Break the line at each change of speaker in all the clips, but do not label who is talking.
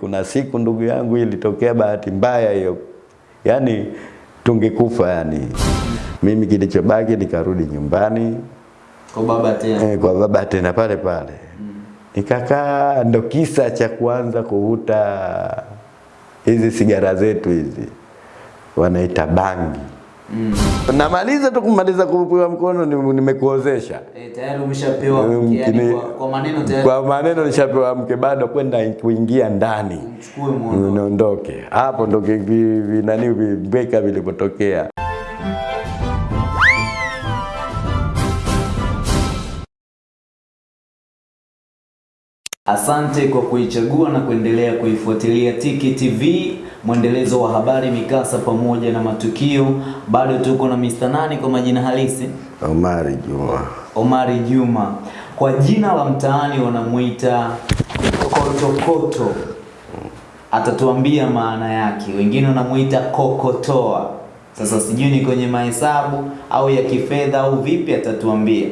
Kuna siku ndugu yangu ilitokea bahati mbaya hiyo, yaani tungekufa yani. Mimi kilichobaki nikarudi nyumbani
Kwa baba tena.
eh, kwa baba tena pale pale nikakaa, ndo kisa cha kuanza kuvuta hizi sigara zetu hizi wanaita bangi.
Mm.
Namaliza tu kumaliza kupewa mkono ni- nimekuozesha
Eh, tayari umeshapewa
mke
yani kwa, kwa maneno tayari
kwa maneno nishapewa mke, bado kwenda kuingia ndani
mchukue muondoke.
niondoke hapo, ndo nani vibeka vilipotokea.
Asante kwa kuichagua na kuendelea kuifuatilia Tiki TV, mwendelezo wa habari, mikasa pamoja na matukio. Bado tuko na Mr. Nani kwa majina halisi,
Omari Juma.
Omari Juma. Kwa jina la mtaani wanamuita Kotokoto, atatuambia maana yake. Wengine wanamuita kokotoa. Sasa sijui ni kwenye mahesabu au ya kifedha au vipi, atatuambia.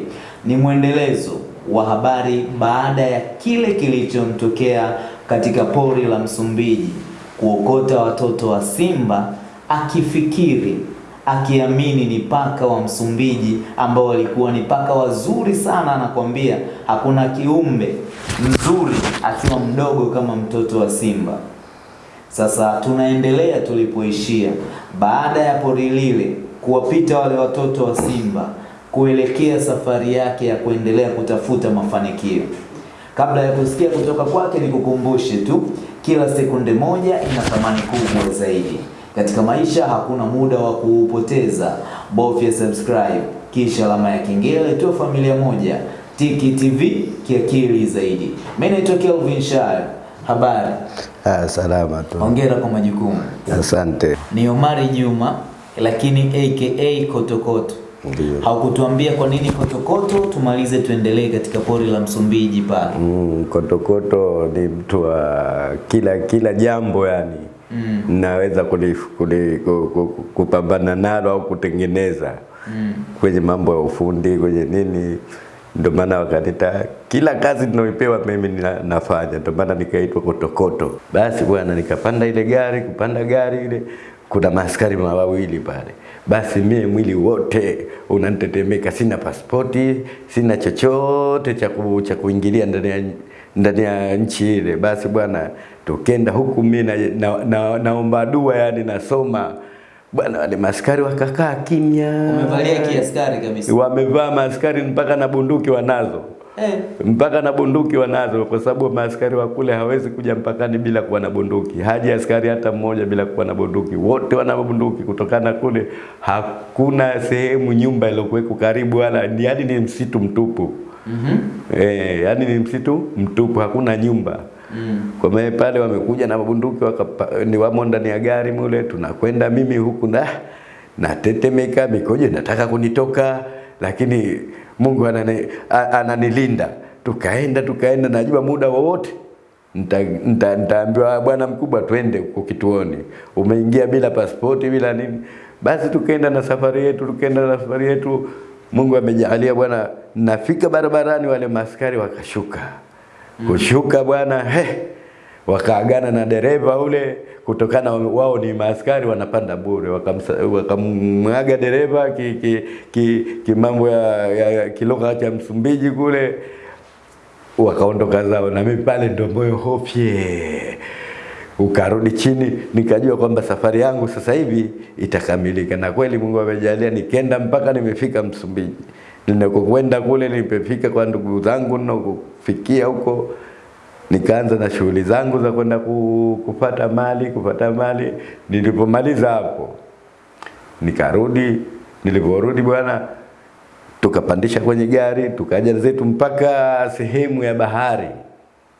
Ni mwendelezo wa habari baada ya kile kilichomtokea katika pori la Msumbiji, kuokota watoto wa simba akifikiri akiamini ni paka wa Msumbiji ambao walikuwa ni paka wazuri sana. Anakwambia hakuna kiumbe mzuri akiwa mdogo kama mtoto wa simba. Sasa tunaendelea tulipoishia, baada ya pori lile kuwapita wale watoto wa simba kuelekea safari yake ya kuendelea kutafuta mafanikio. Kabla ya kusikia kutoka kwake, nikukumbushe tu, kila sekunde moja ina thamani kubwa zaidi katika maisha. Hakuna muda wa kuupoteza, bofya subscribe kisha alama ya kengele, tuwe familia moja. Tiki TV kiakili zaidi. Mimi naitwa Kelvin Shayo. Habari,
Ah, salama tu.
hongera kwa majukumu.
Asante.
Ni Omari Juma lakini aka Kotokoto. Haukutuambia kwa nini Kotokoto? Tumalize tuendelee katika pori la Msumbiji pale.
Mm, kotokoto ni mtu wa kila kila jambo yani
Mm.
naweza kupambana nalo au kutengeneza
Mm.
kwenye mambo ya ufundi kwenye nini, ndio maana wakanita kila kazi ninayopewa mimi nina, nafanya, ndio maana nikaitwa kotokoto. Basi bwana, nikapanda ile gari, kupanda gari ile, kuna maaskari mawili pale. Basi mie mwili wote unanitetemeka, sina pasipoti, sina chochote cha cha kuingilia ndani ya ndani ya nchi ile. Basi bwana, tukenda huku mimi na, na, na, naomba dua, yani nasoma bwana, wale maskari wakakaa kimya,
wamevalia kiaskari kabisa.
wamevaa maskari mpaka na bunduki wanazo
Eh,
mpaka na bunduki wanazo, kwa sababu maaskari wa kule hawezi kuja mpakani bila kuwa na bunduki. Haji askari hata mmoja bila kuwa na bunduki, wote wana bunduki. Kutokana kule hakuna sehemu nyumba iliyokuweko karibu, wala ni yani ni msitu mtupu.
Mm -hmm.
Eh, yani ni msitu mtupu, hakuna nyumba.
Mm.
Kwa maana pale wamekuja na mabunduki wakapa, ni wamo ndani ya gari mule, tunakwenda mimi huku na natetemeka, mikojo nataka kunitoka, lakini Mungu anani, ananilinda. Tukaenda tukaenda, najua muda wowote nita- nita- bwana mkubwa, twende huko kituoni, umeingia bila pasipoti bila nini. Basi tukaenda na safari yetu, tukaenda na safari yetu. Mungu amejalia bwana, nafika barabarani, wale maskari wakashuka kushuka bwana he wakaagana na dereva ule, kutokana wao ni maaskari wanapanda bure, wakamwaga dereva ki, ki, ki, ki mambo ya, ya, kilugha cha Msumbiji kule, wakaondoka zao, na mimi pale ndo moyo hofye. Ukarudi chini, nikajua kwamba safari yangu sasa hivi itakamilika, na kweli Mungu amejalia, nikenda mpaka nimefika Msumbiji. Ninakokwenda kule, nimefika kwa ndugu zangu ninakofikia huko, nikaanza na shughuli zangu za kwenda kupata mali kupata mali. Nilipomaliza hapo nikarudi, niliporudi bwana, tukapandisha kwenye gari tukaja zetu mpaka sehemu ya bahari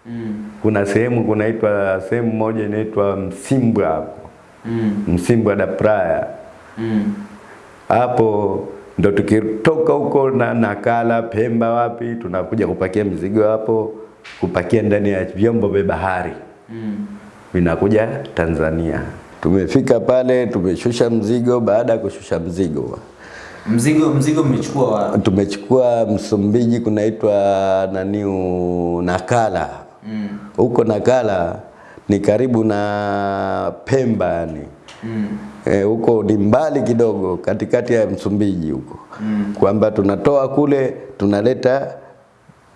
Mm.
kuna sehemu kunaitwa sehemu moja inaitwa Msimbwa hapo
Mm.
Msimbwa da Praia
Mm.
hapo ndo tukitoka huko na Nakala Pemba wapi tunakuja kupakia mizigo hapo kupakia ndani ya vyombo vya bahari
Mm.
vinakuja Tanzania tumefika pale tumeshusha mzigo baada ya kushusha mzigo
Mzigo mzigo mmechukua wapi?
tumechukua Msumbiji kunaitwa naniu Nakala huko
Mm.
huko Nakala ni karibu na Pemba yani
Mm.
Eh, huko ni mbali kidogo katikati ya Msumbiji huko
Mm.
kwamba tunatoa kule tunaleta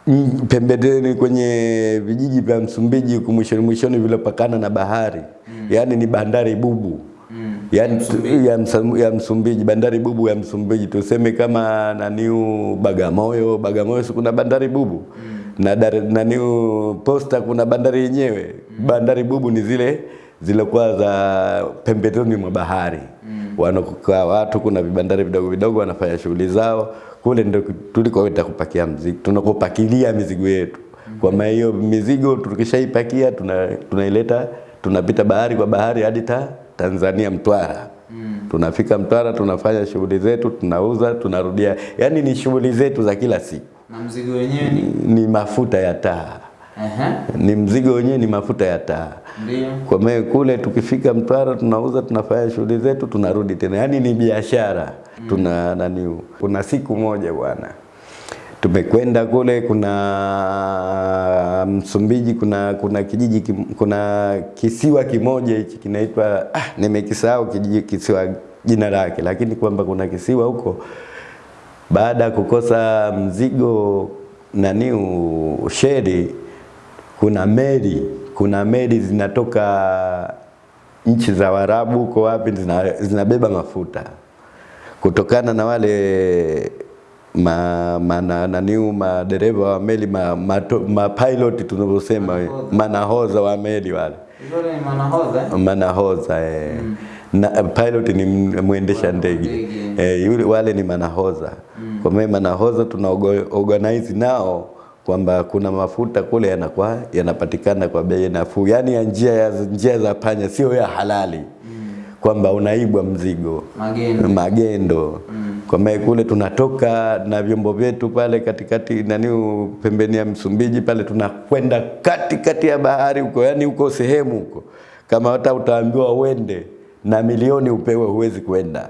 mm, pembeni kwenye vijiji vya Msumbiji huku mwishoni mwishoni vilopakana na bahari mm. yaani ni bandari bubu
Mm.
yaani
Msumbiji.
ya, msa, ya Msumbiji bandari bubu ya Msumbiji tuseme kama naniu Bagamoyo Bagamoyo kuna bandari bubu mm. na dar, naniu Posta kuna bandari yenyewe mm. bandari bubu ni zile zilikuwa za pembezoni mwa bahari mm. wanakukaa watu kuna vibandari vidogo vidogo wanafanya shughuli zao kule ndio tulikoenda kupakia mzigo tunakopakilia mizigo yetu. Kwa maana hiyo mizigo tukishaipakia tuna, tunaileta tunapita bahari kwa bahari hadi ta, Tanzania Mtwara. Tunafika Mtwara tunafanya shughuli zetu tunauza tunarudia. Yani ni shughuli zetu za kila siku.
Na mzigo wenyewe ni
ni mafuta ya taa
Ehe.
ni mzigo wenyewe ni mafuta ya taa.
Ndio.
kwa maana kule tukifika Mtwara tunauza tunafanya shughuli zetu tunarudi tena. Yaani ni biashara. Mm. tuna nani kuna siku moja bwana. Tumekwenda kule kuna Msumbiji kuna kuna kijiji kim, kuna kisiwa kimoja hichi kinaitwa ah, nimekisahau kijiji kisiwa jina lake. Lakini kwamba kuna kisiwa huko. Baada ya kukosa mzigo nani sheri kuna meli kuna meli zinatoka nchi za warabu huko wapi zina, zinabeba mafuta kutokana na wale ma, ma, na, naniu madereva wa meli ma, ma, ma pilot tunavyosema manahoza wa meli wale
manahoza, ni eh?
mm. eh. na pilot ni mwendesha ndege eh, yule wale ni manahoza mm. kwa maana manahoza tuna organize nao kwamba kuna mafuta kule yanakuwa yanapatikana kwa bei nafuu. Yani ya njia ya njia za panya sio ya halali. Kwamba unaibwa mzigo.
Magendo.
magendo. Kwa maana kule tunatoka na vyombo vyetu pale katikati nani pembeni ya Msumbiji pale tunakwenda katikati ya bahari huko. Yani huko sehemu huko. Kama hata utaambiwa uende na milioni upewe huwezi kwenda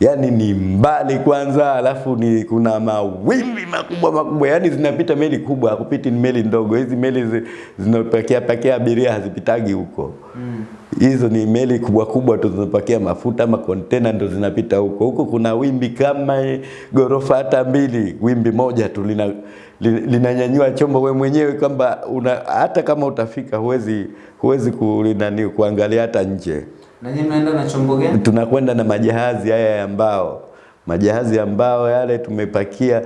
yani ni mbali kwanza alafu ni kuna mawimbi makubwa makubwa. Yani zinapita meli kubwa hakupiti ni meli ndogo. Hizi meli zi, zinapakia pakia abiria hazipitagi huko. Hizo ni meli kubwa kubwa tu zinapakia mafuta ama kontena ndo zinapita huko. Huko kuna wimbi kama gorofa hata mbili. Wimbi moja tu lina li- linanyanyua chombo we mwenyewe kwamba hata kama utafika huwezi huwezi kulinani kuangalia hata nje
Na nyinyi mnaenda na chombo gani?
tunakwenda na majahazi haya ya mbao. Majahazi ya mbao yale tumepakia.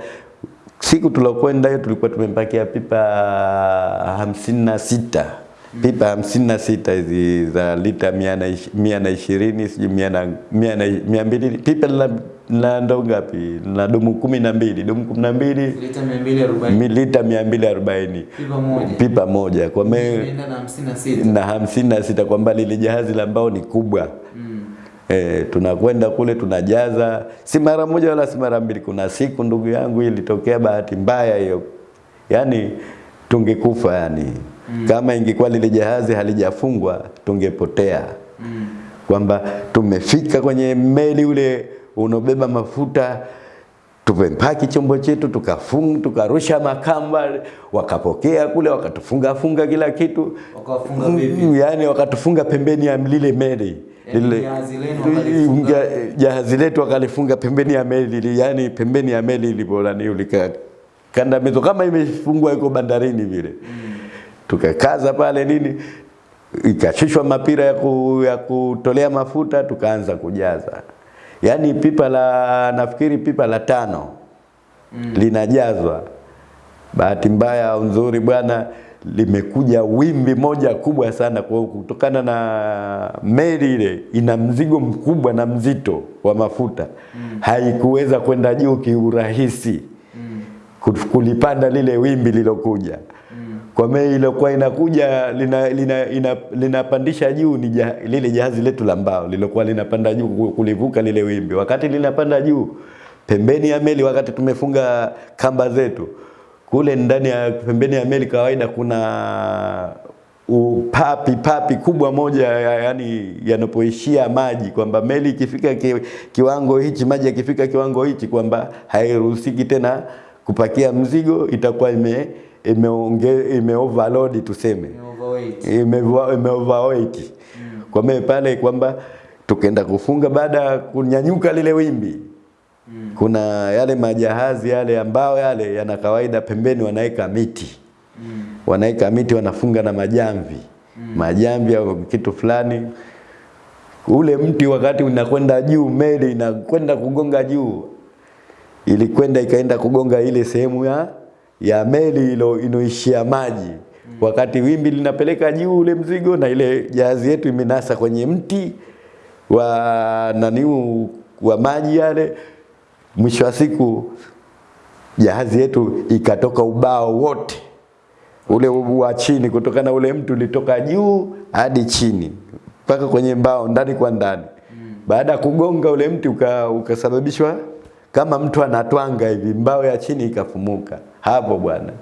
Siku tulokwenda hiyo tulikuwa tumepakia pipa hamsini na sita. Pipa hamsini na sita hizi za lita mia na ishirini sijui mia mbili pipa la, la ndo ngapi Na dumu kumi na mbili dumu kumi na mbili
Lita 240.
mi- lita mia mbili arobaini
Pipa moja.
pipa moja kwa me,
na 56.
na hamsini na sita kwamba lile jahazi la mbao ni kubwa
Mm.
E, tunakwenda kule tunajaza, si mara moja wala si mara mbili. Kuna siku ndugu yangu ilitokea bahati mbaya hiyo, yani tungekufa yani mm. kama ingekuwa lile jahazi halijafungwa tungepotea
Mm.
kwamba tumefika kwenye meli ule unaobeba mafuta tumepaki chombo chetu tukafunga tukarusha makamba wakapokea kule wakatufunga funga kila kitu.
Wakafunga vipi?
Mm, yani wakatufunga pembeni ya lile meli.
Yaani
Lile-
jahazi
letu wakalifunga pembeni ya meli yani pembeni ya meli ilipolani ulika kandamizo kama imefungwa iko bandarini vile. Tukakaza pale nini ikashushwa mapira ya, ku, ya kutolea mafuta tukaanza kujaza yaani pipa la nafikiri pipa la tano mm. linajazwa bahati mbaya au nzuri bwana limekuja wimbi moja kubwa sana kwa kutokana na meli ile ina mzigo mkubwa na mzito wa mafuta mm. haikuweza kwenda juu kiurahisi
Mm.
kulipanda lile wimbi lilokuja kwa mei iliyokuwa inakuja lina, lina, ina, linapandisha juu ni lile jahazi letu la mbao lilokuwa linapanda juu kulivuka lile wimbi. Wakati linapanda juu pembeni ya meli, wakati tumefunga kamba zetu kule ndani ya pembeni ya meli, kawaida kuna upapi papi kubwa moja yani yanapoishia maji kwamba meli ikifika ki, kiwango hichi maji yakifika kiwango hichi kwamba hairuhusiki tena kupakia mzigo itakuwa ime imeonge imeoverload tuseme.
Imeoverweight.
Ime, mm. kwa maana pale kwamba tukaenda kufunga baada ya kunyanyuka lile wimbi kuna yale majahazi yale ambao yale yana kawaida pembeni wanaweka miti. Wanaweka miti wanafunga na majamvi. Majamvi au kitu fulani. Ule mti wakati unakwenda juu meli inakwenda kugonga juu ilikwenda ikaenda kugonga ile sehemu ya ya meli ilo inoishia maji. Wakati wimbi linapeleka juu ule mzigo na ile jahazi yetu imenasa kwenye mti wa naniu wa maji yale mwisho wa siku jahazi yetu ikatoka ubao wote. Ule wa chini kutokana ule mtu ulitoka juu hadi chini mpaka kwenye mbao ndani kwa ndani. Baada ya kugonga ule mti ukasababishwa uka, ukasababishwa kama mtu anatwanga hivi mbao ya chini ikafumuka hapo bwana.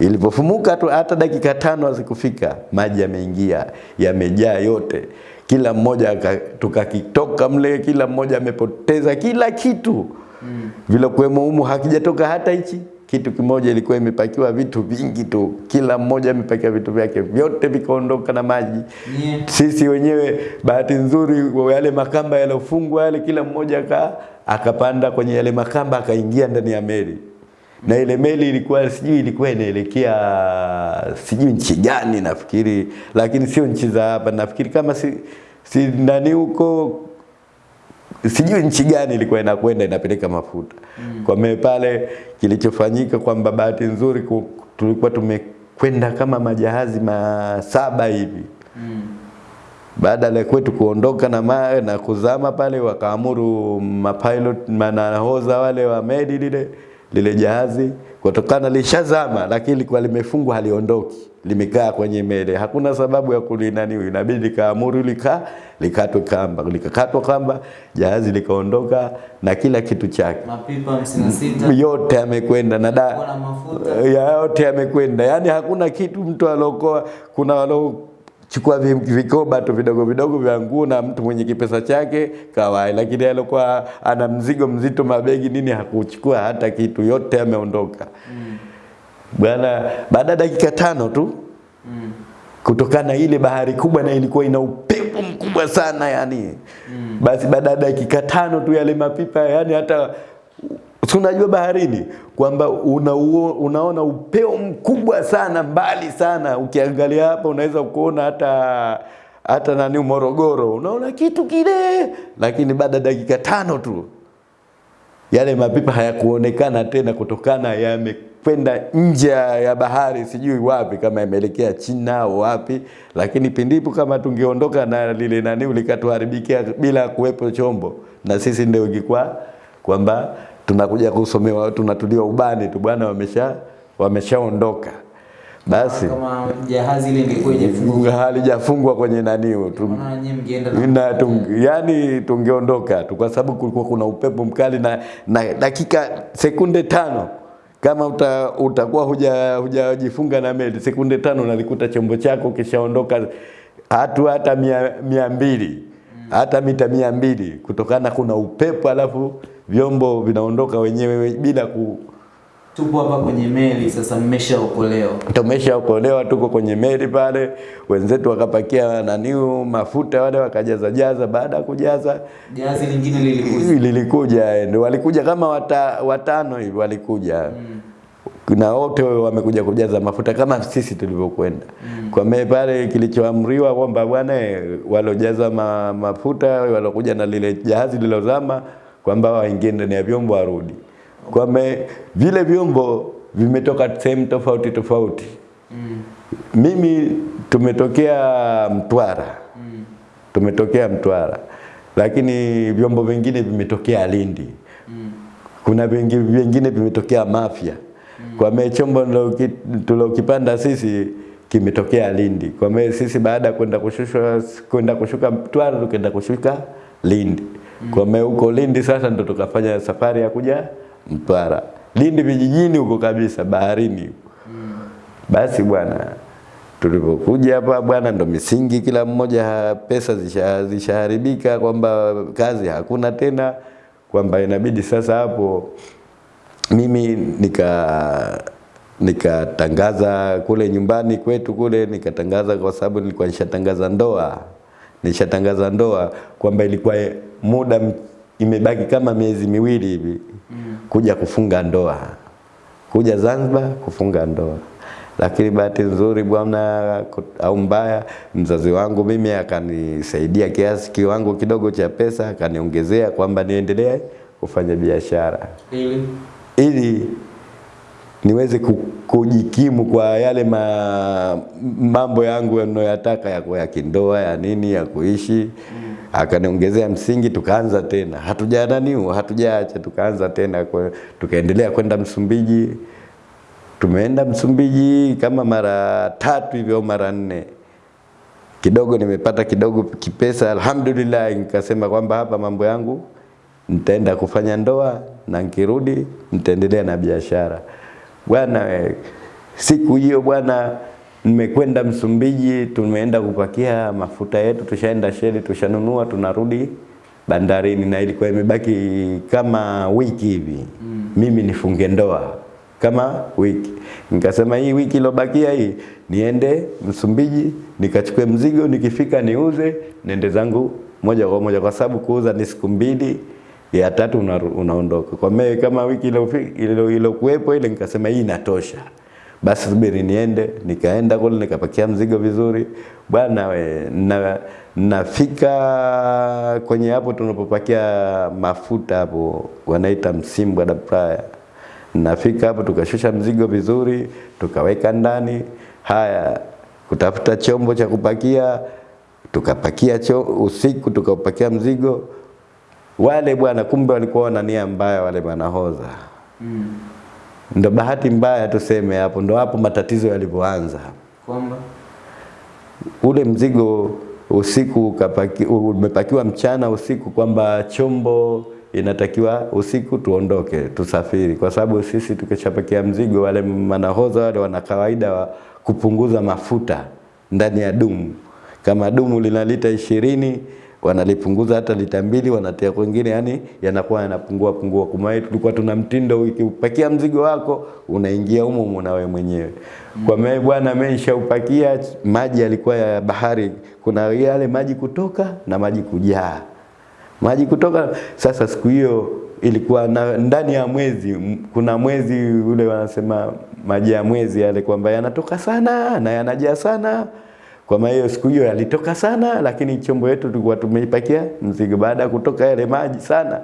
Ilipofumuka tu hata dakika tano hazikufika maji yameingia yamejaa yote. Kila mmoja tukakitoka mle kila mmoja amepoteza kila kitu. Mm. vile kuwemo humu hakijatoka hata hichi. Kitu kimoja ilikuwa imepakiwa vitu vingi tu. Kila mmoja amepakia vitu vyake vyote vikaondoka na maji.
Yeah.
sisi wenyewe bahati nzuri yale makamba yalofungwa yale kila mmoja aka, akapanda kwenye yale makamba akaingia ndani ya meli na ile meli ilikuwa sijui ilikuwa inaelekea sijui nchi gani nafikiri lakini sio nchi za hapa nafikiri kama si, si nani huko sijui nchi gani ilikuwa inakwenda inapeleka mafuta mm. kwa mimi pale kilichofanyika kwamba bahati nzuri ku- tulikuwa tumekwenda kama majahazi masaba hivi
mm.
baada ya kwetu kuondoka na, ma, na kuzama pale wakaamuru mapilot manahoza wale wa meli lile lile jahazi kutokana lishazama lakini likuwa limefungwa haliondoki limekaa kwenye mele, hakuna sababu ya kulinani inabidi likaamuru lika likatwe kamba. Likakatwa kamba jahazi likaondoka na kila kitu chake.
Mapipa 56
yote amekwenda na da, ya yote amekwenda yani hakuna kitu mtu alokoa. Kuna walochukua vi- vikoba tu vidogo vidogo vya nguo na mtu mwenye kipesa chake kawai lakini alikuwa ana mzigo mzito mabegi nini hakuchukua hata kitu yote ameondoka mm. bwana baada ya dakika tano tu
mm.
kutokana ile bahari kubwa na ilikuwa ina upepo mkubwa sana yani mm. basi baada ya dakika tano tu yale mapipa yani hata si unajua baharini kwamba una, unaona upeo mkubwa sana mbali sana. Ukiangalia hapa unaweza kuona hata hata nani Morogoro. Unaona kitu kile lakini baada dakika tano tu yale mapipa hayakuonekana tena kutokana yamekwenda nje ya bahari sijui wapi kama yameelekea China au wapi. Lakini pindipo kama tungeondoka na lile nani likatuharibikia bila kuwepo chombo. Na sisi ndio ingekuwa kwamba tunakuja kusomewa tunatuliwa ubani tu bwana wamesha wameshaondoka. Basi
kama jahazi ile ingekuwa ijafungwa
halijafungwa kwenye nani tu,
na
na tung, yani tungeondoka tu kwa sababu kulikuwa kuna upepo mkali na, na dakika sekunde tano. Kama uta, utakuwa huja hujajifunga na meli sekunde tano nalikuta chombo chako kishaondoka hatu hata mia, mia mbili. Hata mita mia mbili kutokana kuna upepo alafu vyombo vinaondoka wenyewe bila ku,
tupo hapa kwenye meli sasa mmeshaokolewa
tumeshaokolewa tuko kwenye meli pale, wenzetu wakapakia naniu mafuta wale wakajaza jaza. Baada ya kujaza
jazi lingine lilikuja
lilikuja, ndio walikuja kama wata, watano hivi walikuja mm na wote wamekuja kujaza mafuta kama sisi tulivyokwenda. mm. Kwa me pale kilichoamriwa kwamba bwana eh, walojaza ma, mafuta walokuja na lile jahazi lilozama kwamba waingie ndani ya vyombo warudi. Kwa vile vyombo vimetoka sehemu tofauti tofauti.
mm.
Mimi tumetokea Mtwara,
Mm.
tumetokea Mtwara, lakini vyombo vingine vimetokea Lindi
Mm.
kuna vingi- vingine vimetokea Mafia. Kwa maana chombo tulokipanda sisi kimetokea Lindi. Kwa maana sisi baada ya kwenda kushushwa kwenda kushuka Mtwara tukaenda kushuka Lindi. Kwa maana huko Lindi sasa ndo tukafanya safari ya kuja Mtwara. Lindi vijijini huko kabisa baharini. Basi bwana tulipokuja hapa bwana, ndo misingi kila mmoja pesa zishaharibika zisha- kwamba kazi hakuna tena, kwamba inabidi sasa hapo mimi nika nikatangaza kule nyumbani kwetu kule, nikatangaza kwa sababu nilikuwa nishatangaza ndoa, nishatangaza ndoa kwamba ilikuwa muda imebaki kama miezi miwili hivi kuja kufunga ndoa, kuja Zanzibar kufunga ndoa. Lakini bahati nzuri bwana au mbaya, mzazi wangu mimi akanisaidia kiasi kiwango kidogo cha pesa, akaniongezea kwamba niendelee kufanya biashara.
Ili?
Ili niweze kujikimu kwa yale ma, mambo yangu yanayoyataka ya, ya kindoa ya nini ya kuishi mm. Akaniongezea msingi, tukaanza tena, hatujananiu hatujaacha, tukaanza tena kwa, tukaendelea kwenda Msumbiji. Tumeenda Msumbiji kama mara tatu hivyo mara nne kidogo nimepata kidogo kipesa, alhamdulillah. Nikasema kwamba hapa mambo yangu nitaenda kufanya ndoa na nikirudi nitaendelea na biashara bwana. Siku hiyo bwana, nimekwenda Msumbiji, tumeenda kupakia mafuta yetu, tushaenda sheli, tushanunua, tunarudi bandarini, na ilikuwa imebaki kama wiki hivi mm. mimi nifunge ndoa kama wiki. Nikasema hii wiki ilobakia hii niende Msumbiji nikachukue mzigo, nikifika niuze, nende zangu moja kwa moja, kwa sababu kuuza ni siku mbili, ya tatu unaondoka. Kwa mimi kama wiki ile ilokuwepo ile, nikasema hii inatosha, basi subiri niende. Nikaenda kule nikapakia mzigo vizuri bwana we, na nafika kwenye hapo tunapopakia mafuta hapo wanaita Msimbwa da Praia nafika hapo tukashusha mzigo vizuri, tukaweka ndani. Haya, kutafuta chombo cha kupakia, tukapakia cho, usiku tukapakia mzigo. Wale bwana, kumbe walikuwa na nia mbaya wale manahodha.
mm.
Ndo bahati mbaya tuseme hapo, ndo hapo matatizo yalipoanza.
kwamba
Ule mzigo usiku umepakiwa mchana, usiku kwamba chombo inatakiwa usiku tuondoke tusafiri, kwa sababu sisi tukishapakia mzigo, wale manahoza wale wana kawaida wa kupunguza mafuta ndani ya dumu. Kama dumu lina lita ishirini wanalipunguza hata lita mbili, wanatia kwingine, yani yanakuwa yanapungua pungua. Kwa tulikuwa tuna mtindo, ukipakia mzigo wako unaingia humo humo na wewe mwenyewe. Kwa maana bwana, ameshaupakia maji yalikuwa ya bahari, kuna yale maji kutoka na maji kujaa maji kutoka. Sasa siku hiyo ilikuwa na, ndani ya mwezi kuna mwezi ule wanasema maji ya mwezi yale kwamba yanatoka sana na yanajaa sana. Kwa maana siku hiyo yalitoka sana, lakini chombo yetu tulikuwa tumeipakia mzigo. Baada kutoka yale maji sana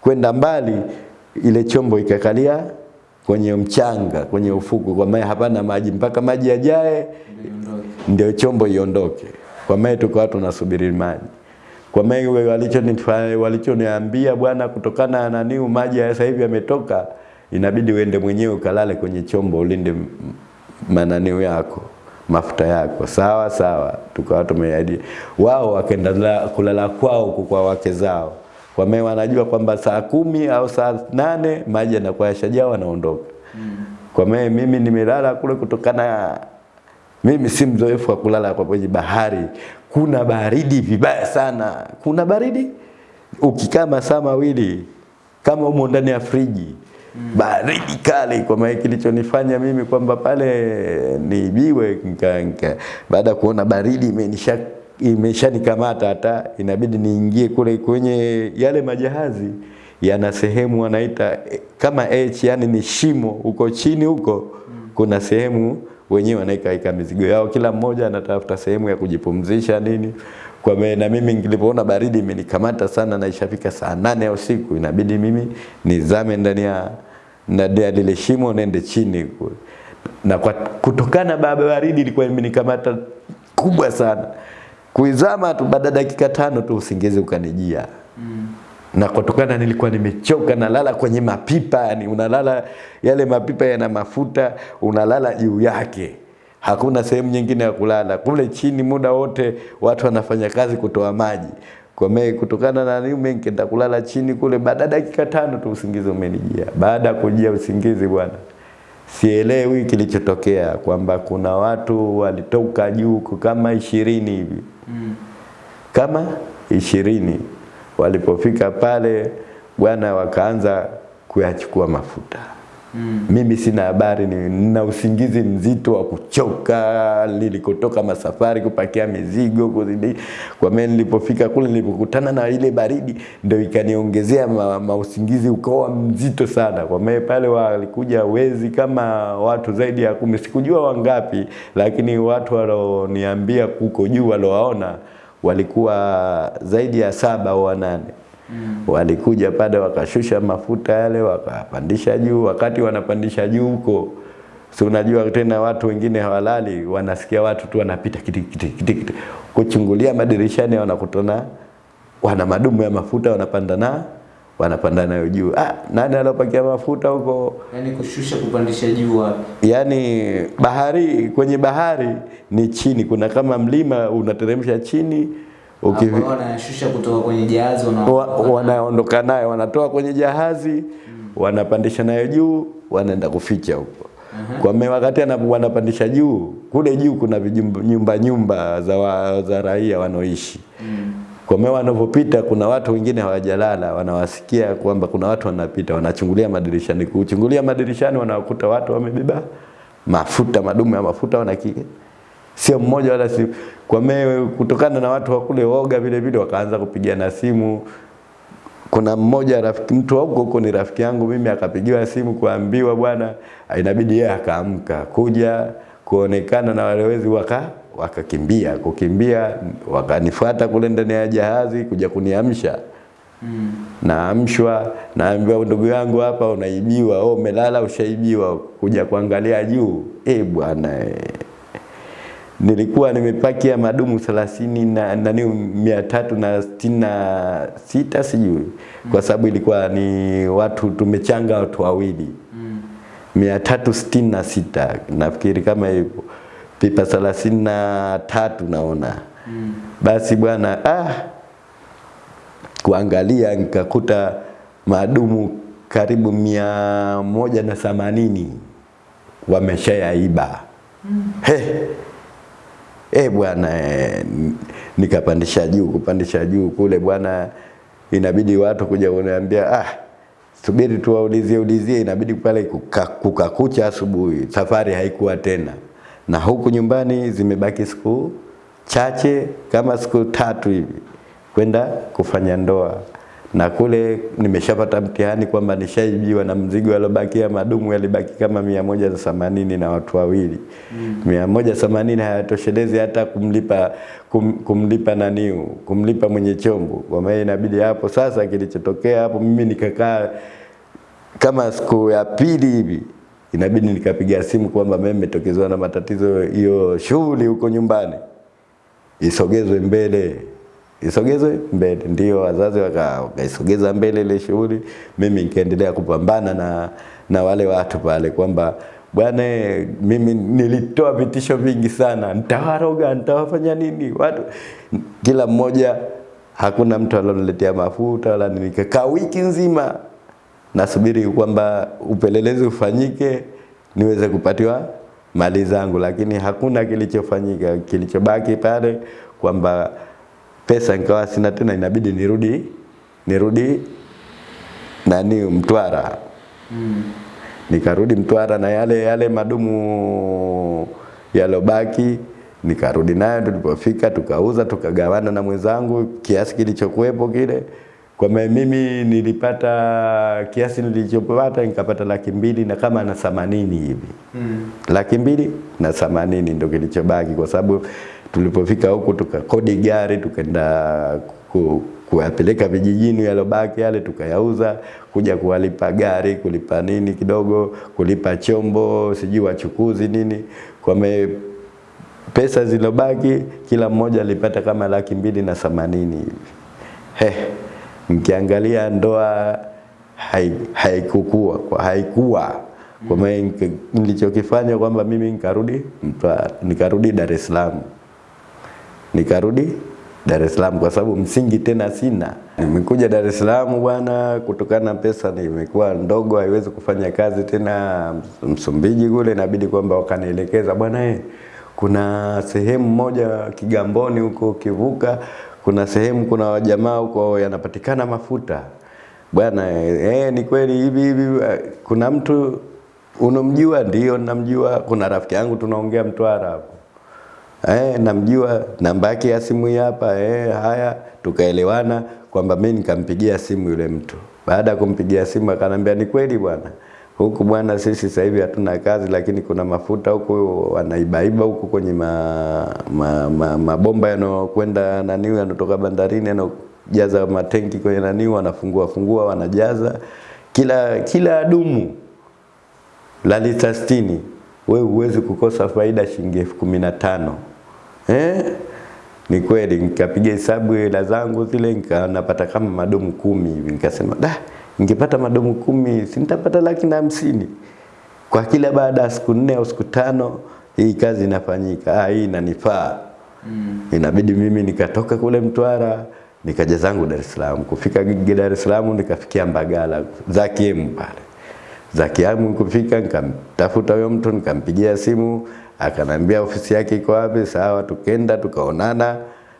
kwenda mbali, ile chombo ikakalia kwenye mchanga, kwenye ufuku, kwa maana hapana maji mpaka maji yajae ndio chombo iondoke. Kwa maana tukawa tunasubiri maji. Kwa maana walichoniambia bwana, kutokana na nani maji ya sasa hivi yametoka, inabidi uende mwenyewe ukalale kwenye chombo ulinde mananio yako mafuta yako. Sawa sawa, tukawa tumeahidi. Wao wakaenda kulala kwao huko kwa wake zao, kwa maana wanajua kwamba saa kumi au saa nane maji yanakuwa yashajaa, wanaondoka. Kwa maana mimi nimelala kule kutokana mimi si mzoefu wa kulala kwa kwenye bahari. Kuna baridi vibaya sana, kuna baridi ukikaa masaa mawili kama umo ndani ya friji baridi kali. Kwa maana kilichonifanya mimi kwamba pale niibiwe, baada ya kuona baridi imenisha imeshanikamata hata inabidi niingie kule kwenye yale majahazi yana sehemu wanaita eh, kama H, yani ni shimo huko chini huko kuna sehemu wenyewe wanaikaika mizigo yao, kila mmoja anatafuta sehemu ya kujipumzisha nini. Kwa me, na mimi nilipoona baridi imenikamata sana na ishafika saa nane ya usiku, inabidi mimi nizame ndani ya ndani ya lile shimo nende chini na kwa kutokana baba baridi ilikuwa imenikamata kubwa sana, kuizama tu, baada dakika tano tu usingizi ukanijia. Na kutokana nilikuwa nimechoka, nalala kwenye mapipa, yani unalala yale mapipa yana mafuta, unalala juu yake, hakuna sehemu nyingine ya kulala kule chini. Muda wote watu wanafanya kazi kutoa maji kwa mimi kutokana na nini nikaenda kulala chini kule. Baada dakika tano tu usingizi umenijia. Baada ya kujia usingizi bwana, sielewi kilichotokea, kwamba kuna watu walitoka juu kama ishirini hivi kama ishirini walipofika pale bwana, wakaanza kuyachukua mafuta
Mm.
mimi sina habari, ni- nina usingizi mzito wa kuchoka nilikotoka masafari kupakia mizigo kuzidi. Kwa maana nilipofika kule nilipokutana na ile baridi ndio ikaniongezea ma, mausingizi ukawa mzito sana. Kwa maana pale walikuja wezi kama watu zaidi ya kumi, sikujua wangapi, lakini watu walioniambia kuko juu walowaona walikuwa zaidi ya saba au wanane walikuja pale wakashusha mafuta yale wakapandisha juu. Wakati wanapandisha juu huko, si unajua tena watu wengine hawalali, wanasikia watu tu wanapita kiti kiti kiti kiti, kuchungulia madirishani, wanakutana wana madumu ya mafuta wanapanda na wanapanda nayo juu. Ah, nani alopakia mafuta huko?
Yaani kushusha kupandisha juu wapi?
Yaani bahari, kwenye bahari ni chini, kuna kama mlima unateremsha chini
Hapo wanashusha kutoka kwenye jahazi
wanaondoka wana nayo wanatoa kwenye jahazi wanapandisha nayo juu wanaenda kuficha huko. Kwa mimi wakati anapopandisha wanapandisha juu kule juu kuna vijumba- nyumba nyumba za, wa, za raia wanaoishi. Mm. kwa mimi wanavyopita kuna watu wengine hawajalala wanawasikia kwamba kuna watu wanapita wanachungulia madirishani. Kuchungulia madirishani wanawakuta watu wamebeba mafuta madumu ya mafuta wanakike sio mmoja wala si kwa me kutokana na watu wa kule woga vile vile wakaanza kupigana simu kuna mmoja rafiki mtu huko huko ni rafiki yangu mimi akapigiwa simu kuambiwa bwana inabidi yeye akaamka kuja kuonekana na wale wezi waka wakakimbia kukimbia wakanifuata kule ndani ya jahazi kuja kuniamsha
Mm.
naamshwa naambiwa ndugu yangu hapa unaibiwa oh umelala ushaibiwa kuja kuangalia juu eh bwana eh. Nilikuwa nimepakia madumu 30 na nani mia tatu na sitini na sita sijui. Kwa sababu ilikuwa ni watu tumechanga watu wawili.
Mm.
mia tatu sitini na sita. Nafikiri kama hivyo. Pipa thelathini na tatu naona.
Mm.
basi bwana ah, kuangalia nikakuta madumu karibu mia moja na themanini. Wameshayaiba. He eh bwana nikapandisha juu kupandisha juu kule bwana inabidi watu kuja kuniambia ah subiri tuwaulizie ulizie. Inabidi pale kukakucha kuka- asubuhi safari haikuwa tena. Na huku nyumbani zimebaki siku chache kama siku tatu hivi kwenda kufanya ndoa na kule nimeshapata mtihani kwamba nishaibiwa na mzigo aliobakia madumu yalibaki kama mia moja na themanini na watu wawili. Mia moja themanini hayatoshelezi hata kumlipa kum, kumlipa naniu kumlipa mwenye chombo. Kwa maana inabidi hapo sasa kilichotokea hapo mimi nikakaa kama siku ya pili hivi inabidi nikapiga simu kwamba mimi nimetokezwa na matatizo hiyo shughuli huko nyumbani isogezwe mbele isogezwe mbele. Ndio wazazi wakaisogeza waka- mbele ile shughuli. Mimi nikaendelea kupambana na na wale watu pale kwamba bwana mimi nilitoa vitisho vingi sana. Nitawaroga nitawafanya nini? Watu kila mmoja hakuna mtu aloniletea mafuta wala nikakaa wiki nzima nasubiri kwamba upelelezi ufanyike niweze kupatiwa mali zangu, lakini hakuna kilichofanyika. Kilichobaki pale kwamba pesa nikawa sina tena, inabidi nirudi nirudi nani Mtwara.
Mm.
Nikarudi Mtwara na yale yale madumu yalobaki nikarudi nayo. Tulipofika tukauza tukagawana na mwenzangu kiasi kilichokuwepo kile. Kwa mimi nilipata kiasi nilichopata nikapata laki mbili na kama na themanini hivi
Mm.
laki mbili na themanini ndo kilichobaki, kwa sababu tulipofika huko tukakodi gari tukaenda ku, kuyapeleka vijijini yalobaki yale tukayauza, kuja kuwalipa gari, kulipa nini kidogo, kulipa chombo, sijui wachukuzi nini, kwa me, pesa zilobaki kila mmoja alipata kama laki mbili na themanini hivi. He, mkiangalia ndoa hai- haikukua kwa haikuwa kwa maana nilichokifanya kwamba mimi nikarudi nikarudi Dar es Salaam, nikarudi Dar es Salaam kwa sababu msingi tena sina. Nimekuja Dar es Salaam bwana, kutokana na pesa nimekuwa ndogo, haiwezi kufanya kazi tena Msumbiji kule, inabidi kwamba wakanielekeza bwana eh, kuna sehemu moja Kigamboni huko kivuka kuna sehemu kuna wajamaa huko yanapatikana mafuta bwana eh, ni kweli hivi hivi. eh, Kuna mtu unamjua? Ndio namjua. Kuna rafiki yangu tunaongea Mtwara hapo Eh, namjua namba yake ya simu hapa. Eh, haya tukaelewana kwamba mimi nikampigia simu yule mtu. Baada ya kumpigia simu akanambia ni kweli bwana. Huku bwana sisi sasa hivi hatuna kazi lakini kuna mafuta huku wanaibaiba huku kwenye ma, ma, ma, mabomba yanayokwenda nani yanatoka bandarini yanajaza matenki kwenye nani wanafungua fungua wanajaza kila kila dumu la lita 60 wewe huwezi kukosa faida shilingi elfu. Eh? Ni kweli nikapiga hesabu hela zangu zile nika napata kama madomu kumi hivi. Nikasema da ningepata madomu kumi si nitapata laki na hamsini. Kwa kila baada ya siku nne au siku tano hii kazi inafanyika. Ah, hii inanifaa. Mm. inabidi mimi nikatoka kule Mtwara nikaja zangu Dar es Salaam. Kufika Dar es Salaam nikafikia Mbagala za Kiemu pale. Za Kiemu kufika nikamtafuta huyo mtu nikampigia simu akanambia ofisi yake iko wapi? Sawa tukenda tukaonana.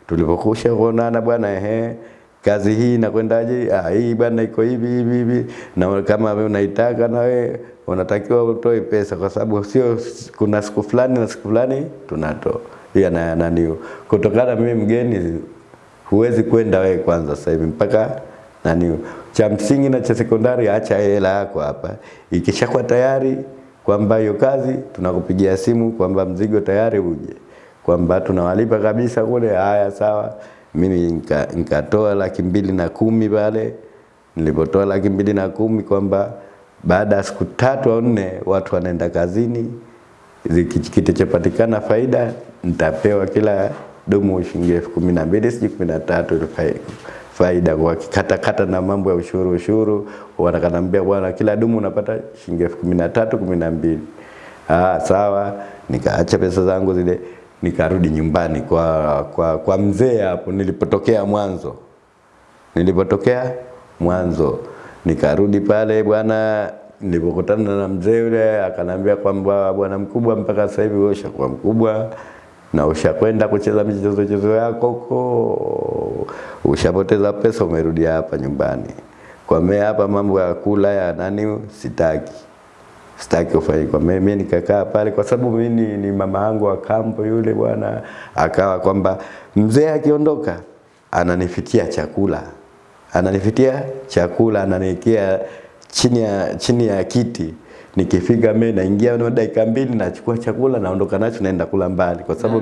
Tulipokusha kuonana bwana ehe kazi hii inakwendaje? Ah hii bwana iko hivi hivi hivi. Na kama wewe unaitaka na wewe unatakiwa utoe pesa kwa sababu sio kuna siku fulani na siku fulani tunatoa. Ya na nani kutokana mimi mgeni huwezi kwenda wewe kwanza sasa hivi mpaka nani cha msingi na cha sekondari acha hela yako hapa. Ikishakuwa tayari kwamba hiyo kazi tunakupigia simu kwamba mzigo tayari uje. Kwamba tunawalipa kabisa kule haya sawa. Mimi nikatoa nika laki mbili na kumi pale. Nilipotoa laki mbili na kumi kwamba baada ya siku tatu au nne watu wanaenda kazini. Kitachopatikana faida nitapewa kila dumu shilingi elfu kumi na mbili sijui kumi na tatu faida kwa kata kata na mambo ya ushuru ushuru. Wanakanambia bwana kila dumu unapata shilingi elfu kumi na tatu kumi na mbili. Ah sawa. Nikaacha pesa zangu zile nikarudi nyumbani kwa kwa, kwa mzee hapo nilipotokea mwanzo. Nilipotokea mwanzo. Nikarudi pale bwana nilipokutana na mzee yule akanambia kwamba bwana mkubwa mpaka sasa hivi wewe ushakuwa mkubwa na ushakwenda kucheza michezo michezo yako huko, ushapoteza pesa, umerudia hapa nyumbani. Kwa mimi hapa mambo ya kula ya nani sitaki, sitaki ufanye kwa mimi. Nikakaa pale kwa sababu mimi ni, ni mama yangu wa kambo yule bwana, akawa kwamba mzee akiondoka ananifitia chakula, ananifitia chakula, ananiwekea chini ya chini ya kiti nikifika mimi naingia na dakika mbili nachukua chakula naondoka nacho naenda kula mbali. Kwa sababu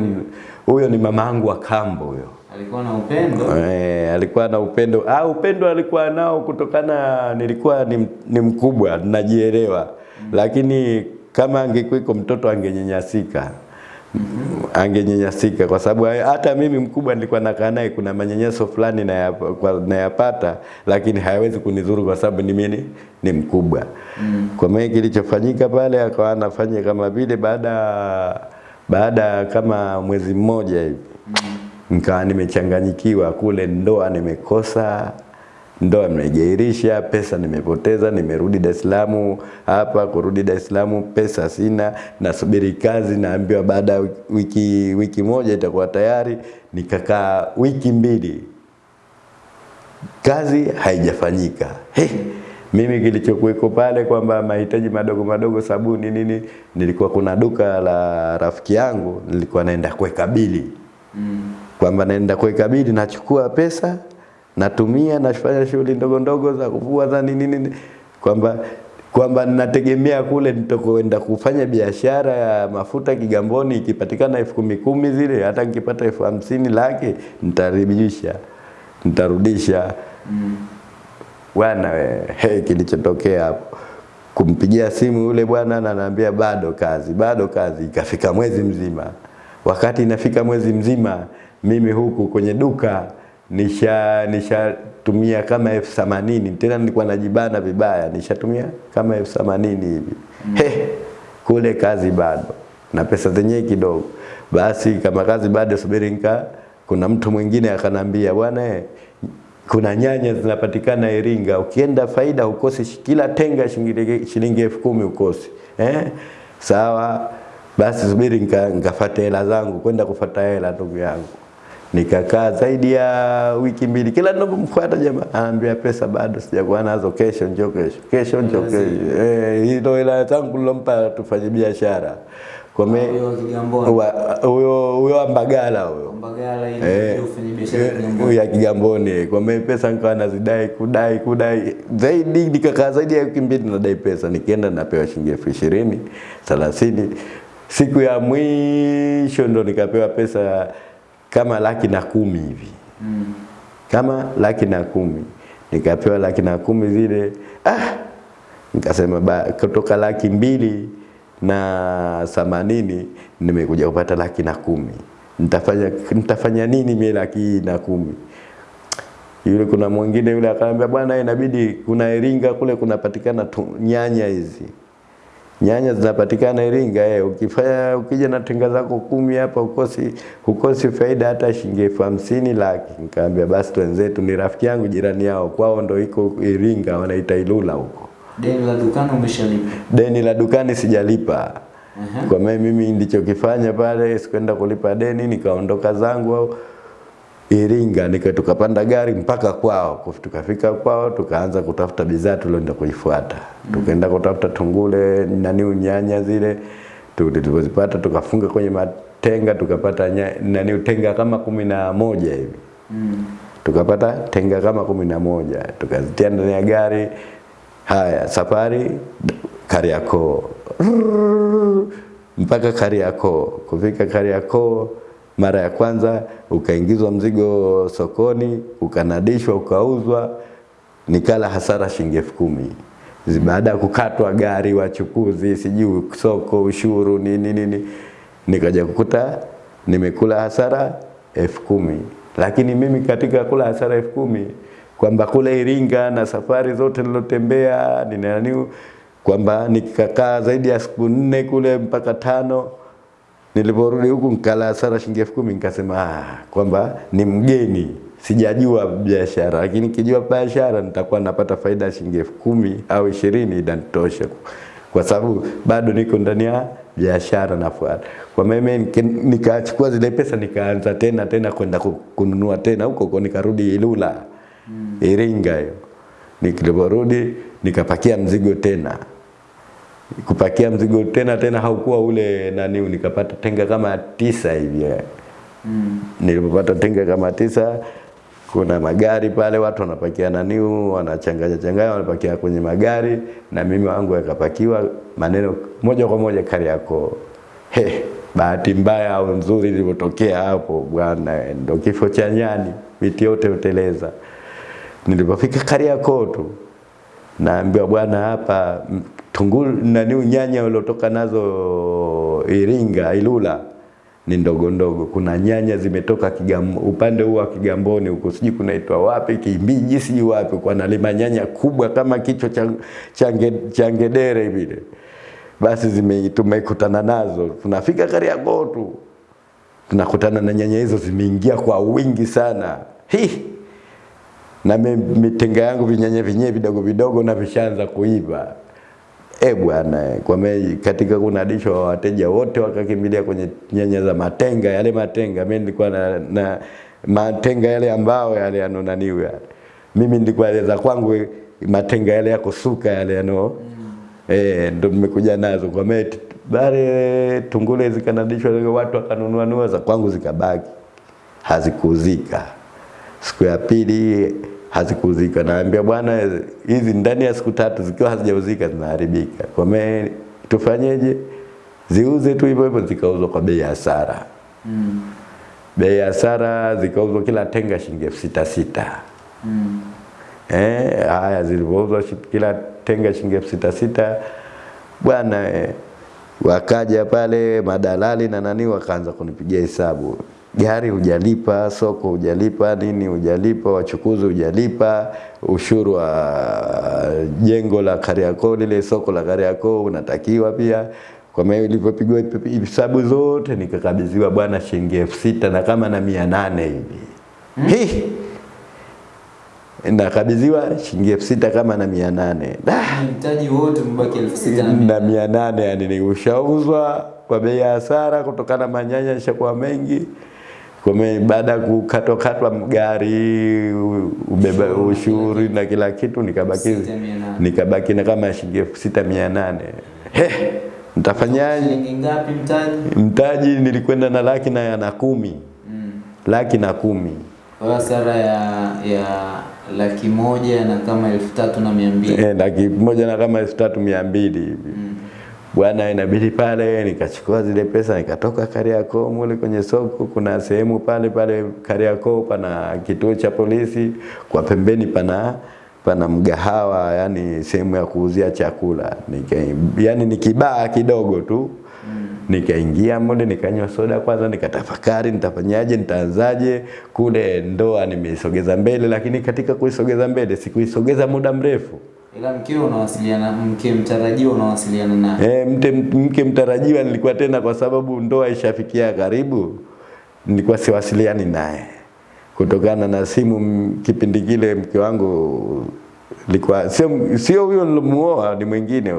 huyo ni mamangu wa kambo huyo.
Alikuwa na upendo?
Eh alikuwa na upendo. Ah upendo alikuwa nao kutokana nilikuwa ni, ni mkubwa najielewa. Mm. lakini kama angekuwa mtoto angenyanyasika. Angenyanyasika kwa sababu hata mimi mkubwa nilikuwa nakaa naye kuna manyanyaso fulani nayapata na lakini hayawezi kunizuru kwa sababu ni mimi ni mkubwa mm. kwa maana kilichofanyika pale akawa anafanya kama vile baada baada kama mwezi mmoja hivi mm. nikawa nimechanganyikiwa kule ndoa nimekosa ndoa nimejairisha, pesa nimepoteza, nimerudi Dar es Salaam hapa, kurudi Dar es Salaam pesa sina, nasubiri kazi, naambiwa baada ya wiki, wiki moja itakuwa tayari. Nikakaa wiki mbili, kazi haijafanyika. Hey, mimi kilichokuweko pale kwamba mahitaji madogo madogo, sabuni nini, nilikuwa kuna duka la rafiki yangu, nilikuwa naenda kuweka bili mm. kwamba naenda kuweka bili, nachukua pesa natumia nafanya shughuli ndogo ndogo za kuvua za nini nini, kwamba kwamba ninategemea kule nitakoenda kufanya biashara ya mafuta Kigamboni, ikipatikana elfu kumi kumi zile, hata nikipata elfu hamsini laki nitarudisha. Nitarudisha. Mm. Bwana we, hey, kilichotokea hapo. Kumpigia simu yule bwana na ananiambia bado kazi, bado kazi. Ikafika mwezi mzima, wakati inafika mwezi mzima, mimi huku kwenye duka nisha nishatumia kama elfu themanini. Tena nilikuwa najibana vibaya, nishatumia kama elfu themanini hivi. Mm. He, kule kazi bado. Na pesa zenyewe kidogo. Basi kama kazi bado, subiri nika, kuna mtu mwingine akanambia, bwana kuna nyanya zinapatikana Iringa, ukienda faida ukosi kila tenga shilingi elfu kumi ukosi eh? Sawa, basi subiri nikafuata hela zangu, kwenda kufuata hela ndugu yangu Nikakaa zaidi ya wiki mbili, kila ninapomfuata jamaa anaambia pesa bado sijakuwa nazo, kesho njoo, kesho kesho njoo, kesho. Eh, hilo ila tangu nilompa tufanye biashara. Kwa me
Huyo
huyo huyo wa Mbagala huyo.
Mbagala ili
Eh,
ndio ufanye biashara ya
eh,
Kigamboni.
ya Kigamboni. Kwa me pesa nikawa nazidai kudai kudai. Zaidi, nikakaa zaidi ya wiki mbili nadai pesa, nikienda napewa shilingi elfu ishirini thelathini. Siku ya mwisho ndo nikapewa pesa kama laki na kumi hivi.
Mm.
kama laki na kumi. Nikapewa laki na kumi zile. Ah, nikasema ba, kutoka laki mbili na themanini nimekuja kupata laki na kumi. Nitafanya, nitafanya nini mimi laki na kumi? Yule kuna mwingine yule akaniambia bwana inabidi kuna Iringa kule kunapatikana nyanya hizi nyanya zinapatikana Iringa eh, ukifanya ukija na tenga zako kumi hapa ukosi ukosi faida hata shilingi elfu hamsini laki. Nikamwambia basi wenzetu ni rafiki yangu jirani yao, kwao ndo iko Iringa, wanaita Ilula huko.
Deni la dukani umeshalipa.
Deni la dukani sijalipa.
Uh -huh.
Kwa mimi mimi ndichokifanya pale sikwenda kulipa deni, nikaondoka zangu Iringa, nika tukapanda gari mpaka kwao. Tukafika kwao tukaanza kutafuta bidhaa tulioenda kuifuata. Tukaenda kutafuta tungule nani nyanya zile tulizozipata tukafunga kwenye matenga tukapata na nani tenga kama kumi na moja hivi
Mm.
tukapata tenga kama kumi na moja tukazitia ndani ya gari. Haya, safari Kariakoo mpaka Kariakoo. Kufika Kariakoo mara ya kwanza ukaingizwa mzigo sokoni, ukanadishwa, ukauzwa, nikala hasara shilingi elfu kumi. Baada ya kukatwa gari, wachukuzi, sijui soko, ushuru, nini nini, nikaja kukuta nimekula hasara elfu kumi. Lakini mimi katika kula hasara elfu kumi kwamba kule Iringa na safari zote nilotembea ninaniu kwamba nikakaa zaidi ya siku nne kule mpaka tano niliporudi huku nikala hasara shilingi elfu kumi nikasema ah, kwamba ni mgeni sijajua biashara, lakini kijua biashara nitakuwa napata faida shilingi elfu kumi au ishirini inanitosha, kwa sababu bado niko ndani ya biashara nafuata. Kwa mimi nikachukua zile pesa nikaanza tena tena kwenda kununua tena huko huko, nikarudi Ilula Iringa hiyo. Niliporudi nikapakia mzigo tena kupakia mzigo tena tena haukuwa ule nani, nikapata tenga kama tisa hivi.
Mm.
Nilipopata tenga kama tisa, kuna magari pale watu wanapakia naniu, wanachanganya changanya, wanapakia kwenye magari, na mimi wangu yakapakiwa maneno moja kwa moja Kariakoo. He, bahati mbaya au nzuri ilivyotokea hapo bwana, ndo kifo cha nyani, miti yote uteleza. Nilipofika Kariakoo tu naambiwa bwana, hapa tungulu nani nyanya uliotoka nazo Iringa Ilula ni ndogo ndogo. Kuna nyanya zimetoka Kigam, upande huu wa Kigamboni huko, sijui kunaitwa wapi, Kimbiji, sijui wapi, kwa nalima nyanya kubwa kama kichwa cha change, cha ngedere vile. Basi zime tumekutana nazo, tunafika Kariakoo tu tunakutana na nyanya hizo zimeingia kwa wingi sana. Hi! na mitenga yangu vinyanya vinyewe vidogo vidogo na vishaanza kuiva. E bwana, kwa me, katika kunadishwa wateja wote wakakimbilia kwenye nyanya za matenga, yale matenga. Mimi nilikuwa na, na matenga yale ambao yale yanonaniwa ya. Mimi nilikuwa za kwangu matenga yale yako suka yale yano eh, ndo nimekuja nazo kwa me bare tungule zikanadishwa watu wakanunua nua za kwangu zikabaki hazikuzika. Siku ya pili hazikuzika, naambia bwana, hizi ndani ya siku tatu zikiwa hazijauzika zinaharibika. Kwa me tufanyeje? Ziuze tu hivyo hivyo, zikauzwa kwa bei ya hasara.
Mm.
Bei ya hasara zikauzwa kila tenga shilingi elfu sita sita.
Mm.
Eh, haya zilivyouzwa kila tenga shilingi elfu sita sita bwana eh, wakaja pale madalali na nani wakaanza kunipigia hesabu gari hujalipa, soko hujalipa, nini hujalipa, wachukuzi hujalipa, ushuru wa jengo la Kariakoo, lile soko la Kariakoo unatakiwa pia. Kwa maana ilipopigwa hesabu zote nikakabidhiwa bwana shilingi elfu sita na kama na mia nane hivi Hii! nakabidhiwa shilingi elfu sita kama na mia nane
Mtaji wote mbaki elfu sita na mia.
na mia nane yani ni ushauzwa kwa bei ya hasara kutokana na manyanya yashakuwa mengi. Kwa baada ya kukatwakatwa gari, ubeba
Ushuru,
na kila kitu, nikabaki nikabaki na kama shilingi elfu sita mia nane. Nitafanyaje?
Mtaji?
Mtaji nilikwenda na laki na, na kumi
Mm.
laki na kumi
Kwa hasara ya ya laki moja na kama elfu tatu na mia mbili.
Eh, laki moja na kama elfu tatu mia mbili hivi
Mm.
Bwana, inabidi pale nikachukua zile pesa nikatoka Kariakoo mule kwenye soko. Kuna sehemu pale pale Kariakoo pana kituo cha polisi, kwa pembeni pana pana mgahawa, yani sehemu ya kuuzia chakula. Nika, yani ni kibaa kidogo tu Nikaingia mule nikanywa soda kwanza, nikatafakari nitafanyaje, nitaanzaje. Kule ndoa nimeisogeza mbele, lakini katika kuisogeza mbele sikuisogeza muda mrefu.
Ila unawasiliana, mke mtarajiwa unawasiliana naye.
E, mte, mke mtarajiwa nilikuwa tena, kwa sababu ndoa ishafikia karibu, nilikuwa siwasiliani naye kutokana na simu. Kipindi kile mke wangu likuwa sio sio huyo nilomuoa, ni mwingine.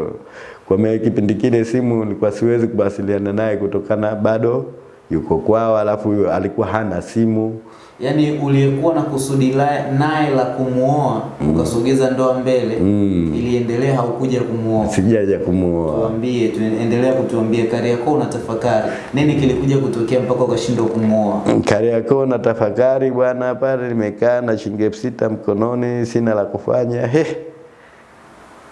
Kwa kipindi kile simu nilikuwa siwezi kuwasiliana naye kutokana bado yuko kwao, alafu yu, alikuwa hana simu.
Yaani uliyekuwa na kusudi naye la kumuoa mm. ukasogeza ndoa mbele
Mm.
iliendelea, haukuja kumuoa.
Sijaja kumuoa.
Tuambie, tuendelea kutuambia Kariakoo unatafakari nini kilikuja kutokea mpaka ukashindwa kumuoa?
Kariakoo na tafakari bwana, pale nimekaa na shilingi elfu sita mkononi, sina la kufanya. He,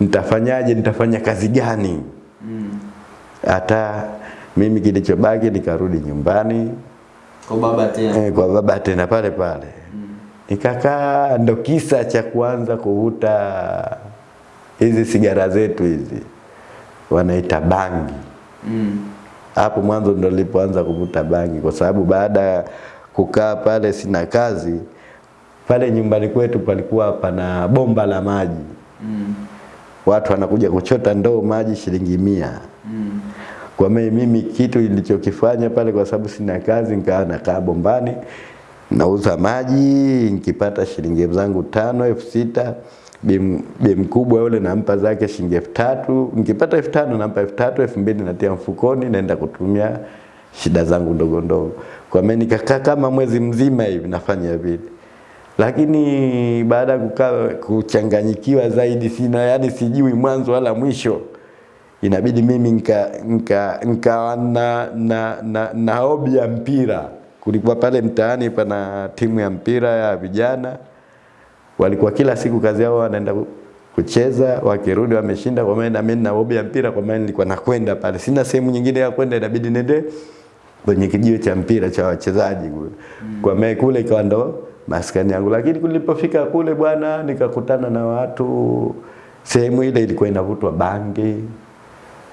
nitafanyaje? Nitafanya kazi gani?
Mm.
Mimi kilichobaki nikarudi nyumbani
Kwa baba tena.
eh, kwa baba tena pale pale nikakaa, ndo kisa cha kuanza kuvuta hizi sigara zetu hizi wanaita bangi.
hapo Mm.
hapo mwanzo ndo nilipoanza kuvuta bangi, kwa sababu baada ya kukaa pale sina kazi, pale nyumbani kwetu palikuwa pana bomba la maji,
Mm.
watu wanakuja kuchota ndoo maji shilingi mia. Kwa mimi mimi kitu nilichokifanya pale, kwa sababu sina kazi, nikawa nakaa bombani nauza maji, nikipata shilingi zangu tano elfu sita bi bi mkubwa yule nampa zake shilingi elfu tatu. Nikipata elfu tano nampa elfu tatu elfu mbili natia mfukoni, naenda kutumia shida zangu ndogo ndogo. Kwa mimi nikakaa kama mwezi mzima hivi nafanya vile, lakini baada ya kukaa kuchanganyikiwa zaidi, sina yani, sijui mwanzo wala mwisho inabidi mimi nikawa nika, nika na, na, na, na hobi ya mpira. Kulikuwa pale mtaani pana timu ya mpira ya vijana, walikuwa kila siku kazi yao wanaenda kucheza, wakirudi wameshinda. Kwa maana mimi na hobi ya mpira, kwa maana nilikuwa nakwenda pale, sina sehemu nyingine ya kwenda, inabidi nende kwenye kijiwe cha mpira cha wachezaji kule. Kwa maana kule ikawa ndo maskani yangu, lakini kulipofika kule bwana, nikakutana na watu. Sehemu ile ilikuwa inavutwa bangi,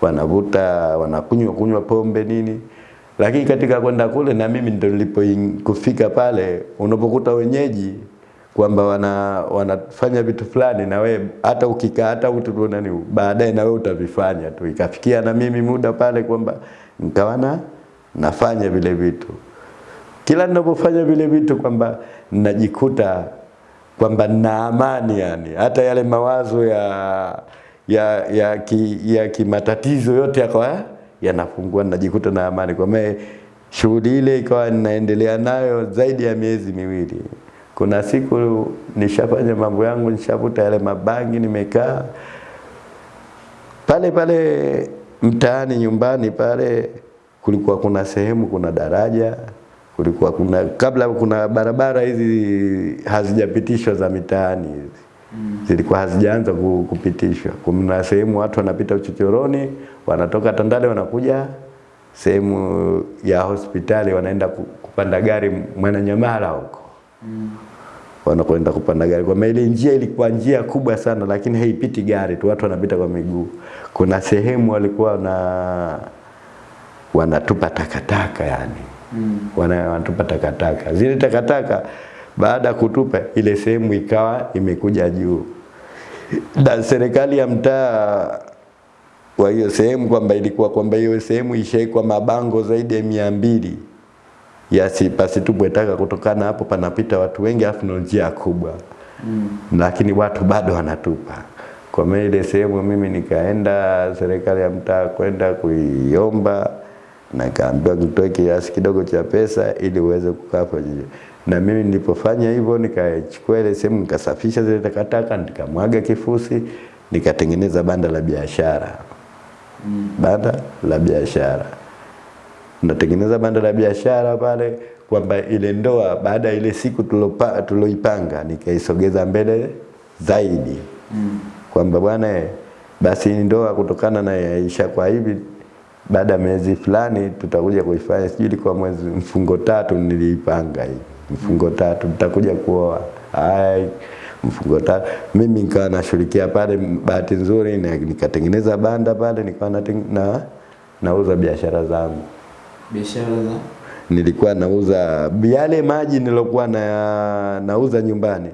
wanavuta wanakunywa kunywa pombe nini, lakini katika kwenda kule na mimi ndio nilipo kufika pale, unapokuta wenyeji kwamba wana wanafanya vitu fulani na we hata ukikaa hata utu nani baadaye na wewe utavifanya tu. Ikafikia na mimi muda pale kwamba nikawana nafanya vile vitu, kila ninapofanya vile vitu kwamba najikuta kwamba na amani yani, hata yale mawazo ya ya ya ki, ya kimatatizo yote yakawa yanafungua, najikuta na amani. Kwa maana shughuli ile ikawa ninaendelea nayo zaidi ya miezi miwili. Kuna siku nishafanya mambo yangu, nishavuta yale mabangi, nimekaa pale pale mtaani nyumbani pale, kulikuwa kuna sehemu, kuna daraja kulikuwa kuna kabla kuna barabara hizi hazijapitishwa za mitaani hizi zilikuwa hazijaanza kupitishwa. Kuna sehemu watu wanapita uchochoroni, wanatoka Tandale wanakuja sehemu ya hospitali, wanaenda kupanda gari Mwananyamala huko mm. wanakwenda kupanda gari. Kwa maana ile njia ilikuwa njia kubwa sana, lakini haipiti gari tu, watu wanapita kwa miguu. Kuna sehemu walikuwa na wanatupa takataka yani
Mm.
wanatupa takataka. Zile takataka baada ya kutupa ile sehemu ikawa imekuja juu, na serikali ya mtaa wa hiyo sehemu kwamba ilikuwa kwamba hiyo sehemu ishaikwa mabango zaidi ya mia mbili yasipasitupwe taka kutokana hapo panapita watu wengi, afu na njia kubwa
Mm.
lakini watu bado wanatupa. Kwa maana ile sehemu mimi nikaenda serikali ya mtaa kwenda kuiomba na nikaambiwa nitoe kiasi kidogo cha pesa ili uweze kukaa kwenye na mimi nilipofanya hivyo nikachukua ile sehemu nikasafisha zile takataka nikamwaga kifusi nikatengeneza banda la biashara
Mm.
banda la biashara natengeneza banda la biashara pale kwamba ile ndoa baada ya ile siku tuloipanga nikaisogeza mbele zaidi
Mm.
kwamba bwana eh, basi ndoa kutokana na yaisha kwa hivi baada ya miezi fulani tutakuja kuifanya sijui kwa mwezi mfungo tatu niliipanga hii mfungo tatu mtakuja kuoa. Ai mfungo tatu. Mimi nikawa nashirikia pale bahati nzuri na nikatengeneza banda pale nikawa na, na nauza biashara zangu.
Biashara za?
Nilikuwa nauza yale maji nilokuwa na nauza nyumbani.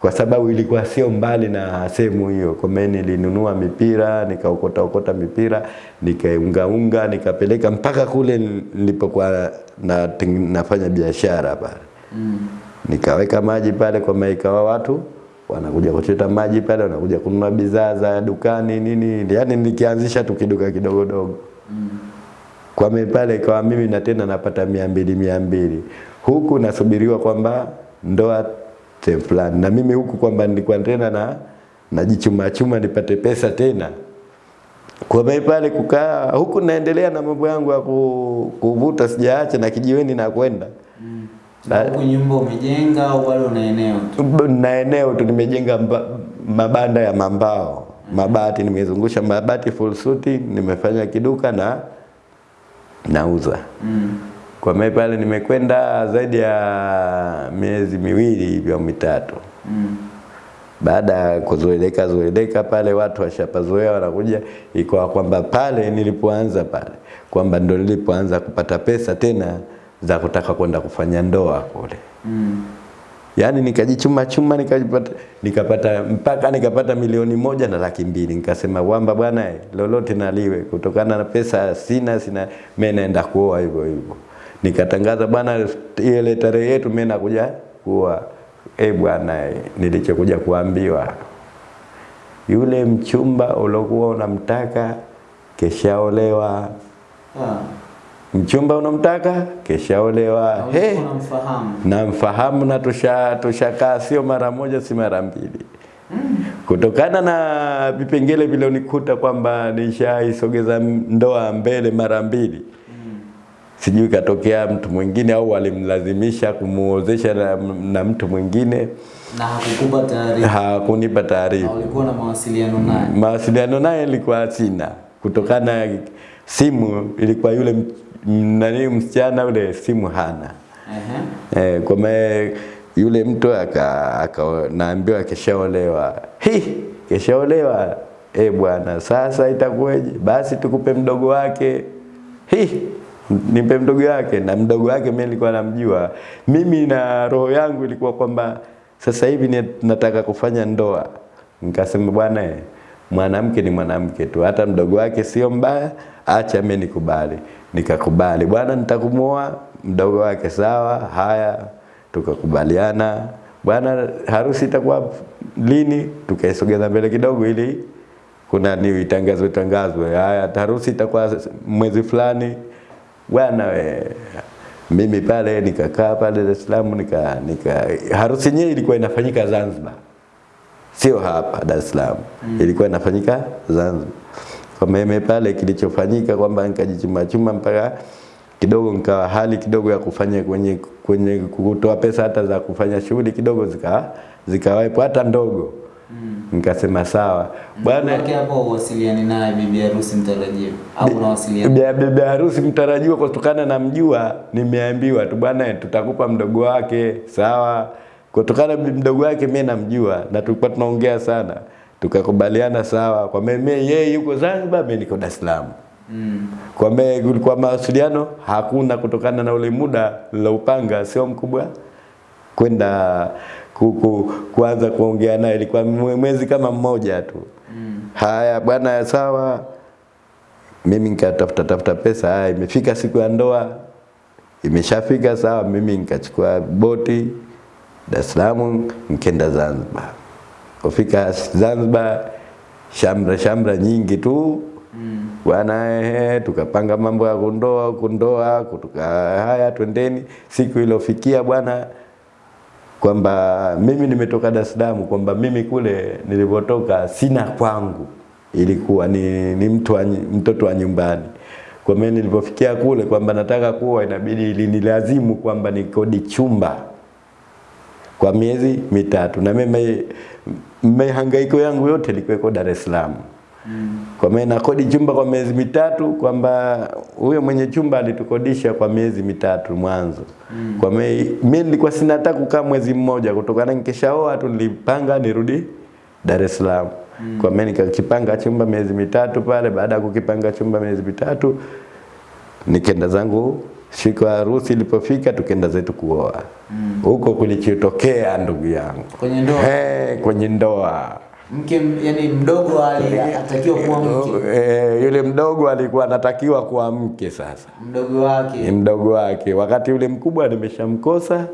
Kwa sababu ilikuwa sio mbali na sehemu hiyo. Kwa maana nilinunua mipira, nikaokota okota mipira, nikaungaunga, nikapeleka mpaka kule nilipokuwa na, nafanya biashara pale. Nikaweka maji pale kwa maika ikawa watu wanakuja kuchota maji pale, wanakuja kununua bidhaa za dukani nini, yani nikianzisha tu kiduka kidogo dogo.
Mm.
kwa mimi pale ikawa mimi na tena napata mia mbili mia mbili. Huku nasubiriwa kwamba ndoa fulani. Na mimi huku kwamba nilikuwa tena na najichuma chuma nipate pesa tena. Kwa mimi pale kukaa huku naendelea na mambo yangu ya kuvuta sijaacha na kijiweni na kwenda
huku nyumba umejenga au bado una eneo tu?
na eneo tu nimejenga mabanda ya mambao mabati nimezungusha mabati full suit, nimefanya kiduka na nauza
Mm.
Kwa mimi pale nimekwenda zaidi ya miezi miwili hivyo mitatu.
Mm.
Baada ya kuzoeleka zoeleka pale watu washapazoea wanakuja, ikawa kwamba pale nilipoanza pale kwamba ndo nilipoanza kupata pesa tena za kutaka kwenda kufanya ndoa kule.
Mm.
Yaani nikajichuma chuma nikapata nikapata mpaka nikapata milioni moja na laki mbili. Nikasema wamba bwana lolote naliwe kutokana na pesa sina sina mimi naenda kuoa hivyo hivyo. Nikatangaza bwana ile tarehe yetu mimi nakuja kuoa. Eh bwana nilichokuja kuambiwa yule mchumba uliokuwa unamtaka keshaolewa.
Ah.
Mchumba unamtaka keshaolewa.
Na
He.
ulikuwa unamfahamu?
namfahamu na tusha tushakaa sio mara moja si mara mbili kutokana na vipengele vilionikuta kwamba nishaisogeza ndoa mbele mara mbili sijui katokea mtu mwingine au walimlazimisha kumuozesha na, na mtu mwingine
Na hakukupa taarifa?
hakunipa taarifa
ulikuwa na mawasiliano naye?
mawasiliano naye ilikuwa sina kutokana na simu ilikuwa yule nani msichana ule simu hana
uh -huh.
Eh, kwa maana yule mtu aka, aka naambiwa keshaolewa. Hi, keshaolewa. Eh bwana, sasa itakuwaje? Basi tukupe mdogo wake. Hi, nipe mdogo wake na mdogo wake mimi nilikuwa namjua. Mimi na roho yangu ilikuwa kwamba sasa hivi nataka kufanya ndoa. Nikasema bwana eh, mwanamke ni mwanamke tu, hata mdogo wake sio mbaya, acha mimi nikubali. Nikakubali, bwana nitakumoa mdogo wake, sawa. Haya, tukakubaliana, bwana harusi itakuwa lini? Tukaisogeza mbele kidogo, ili kuna ni itangazwe tangazwe, haya harusi itakuwa mwezi fulani. Bwana we, mimi pale nikakaa pale Dar es Salaam, nika, nika harusi yenyewe ilikuwa inafanyika Zanzibar sio hapa Dar es Salaam mm. ilikuwa inafanyika Zanzibar. Kwa mimi pale kilichofanyika kwamba nikajichuma chuma mpaka kidogo nikawa hali kidogo ya kufanya kwenye kwenye kutoa pesa hata za kufanya shughuli kidogo zika zikawepo hata ndogo mm. nikasema sawa bwana
Wake hapo uwasiliani naye bibi harusi mtarajiwa au unawasiliana?
Bibi harusi mtarajiwa kutokana na mjua, nimeambiwa tu bwana, tutakupa mdogo wake, sawa. Kutokana na mdogo wake mimi namjua na tulikuwa tunaongea sana, tukakubaliana sawa, kwa mimi yeye yuko Zanzibar, mimi niko Dar es Salaam.
Mm.
Kwa mimi kulikuwa mawasiliano hakuna, kutokana na ule muda niloupanga sio mkubwa kwenda ku, ku, kuanza kuongea naye, ilikuwa mwezi kama mmoja tu.
Mm.
Haya bwana, sawa. Mimi nikatafuta tafuta pesa. Haya, imefika siku ya ndoa, imeshafika sawa. Mimi nikachukua boti Dar es Salaam, nikaenda Zanzibar. Kufika Zanzibar, shamra shamra nyingi tu
Mm.
bwana ehe, tukapanga mambo ya kundoa kundoa, kutoka haya twendeni. Siku iliyofikia bwana kwamba mimi nimetoka Dar es Salaam, kwamba mimi kule nilipotoka sina kwangu, ilikuwa ni, ni mtu wa, mtoto wa nyumbani. Kwa mimi nilipofikia kule kwamba nataka kuwa, inabidi ilinilazimu kwamba nikodi chumba kwa miezi mitatu, na mimi mahangaiko yangu yote ilikuwa Dar es Salaam.
Mm.
Kwa maana nakodi chumba kwa miezi mitatu, kwamba huyo mwenye chumba alitukodisha kwa miezi mitatu mwanzo. Mm. Kwa mimi nilikuwa sina hata kukaa mwezi mmoja, kutokana nikishaoa tu nilipanga nirudi Dar es Salaam. Mm. Kwa maana nikakipanga chumba miezi mitatu pale. Baada ya kukipanga chumba miezi mitatu, nikaenda zangu siku ya harusi ilipofika, tukenda zetu kuoa. Huko kulichotokea ndugu yangu.
Kwenye ndoa?
Hey, kwenye ndoa.
Mke yani mdogo alitakiwa kuwa mke?
Eh, yule mdogo alikuwa anatakiwa kuwa mke sasa.
Mdogo
ni
wake
mdogo wake, wakati yule mkubwa nimeshamkosa,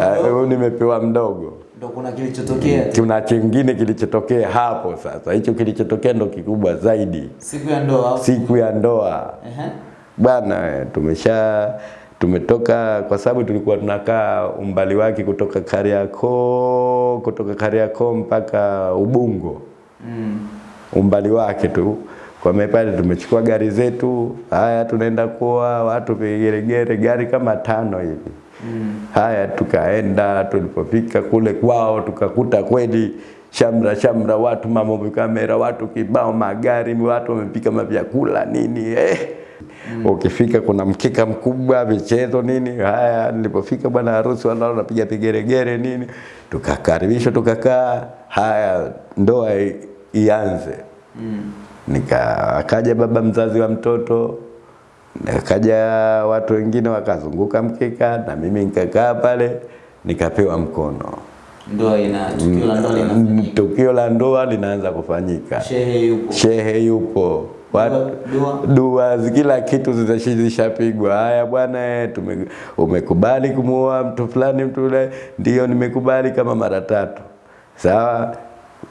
ah,
mdogo?
nimepewa mdogo.
ndo kuna kilichotokea.
Kuna kingine kilichotokea hapo sasa, hicho kilichotokea ndo kikubwa zaidi,
siku ya ndoa?
Siku ya ndoa.
Ehe.
Bwana, tumesha tumetoka kwa sababu tulikuwa tunakaa umbali wake kutoka Kariakoo, kutoka Kariakoo mpaka Ubungo
Mm.
umbali wake tu. Kwa mepale pale tumechukua gari zetu, haya tunaenda kwa watu vigeregere, gari kama tano hivi.
Mm.
Haya tukaenda, tulipofika kule kwao tukakuta kweli shamra shamra, watu mambo kamera, watu kibao, magari, watu wamepika mavyakula nini eh. Ukifika kuna mkika mkubwa, vichezo nini. Haya, nilipofika bwana harusi wala napiga pigeregere nini, tukakaribishwa tukakaa. Haya, ndoa ianze.
Mm.
Nika akaja baba mzazi wa mtoto, akaja watu wengine wakazunguka mkeka, na mimi nikakaa pale nikapewa mkono.
ndoa ina tukio la ndoa
ndoa linaanza kufanyika,
shehe yupo
shehe yupo,
dua.
Kila kitu zishapigwa. Haya bwana, eh, umekubali kumuoa mtu fulani, mtu yule, ndio nimekubali kama mara tatu. Sawa,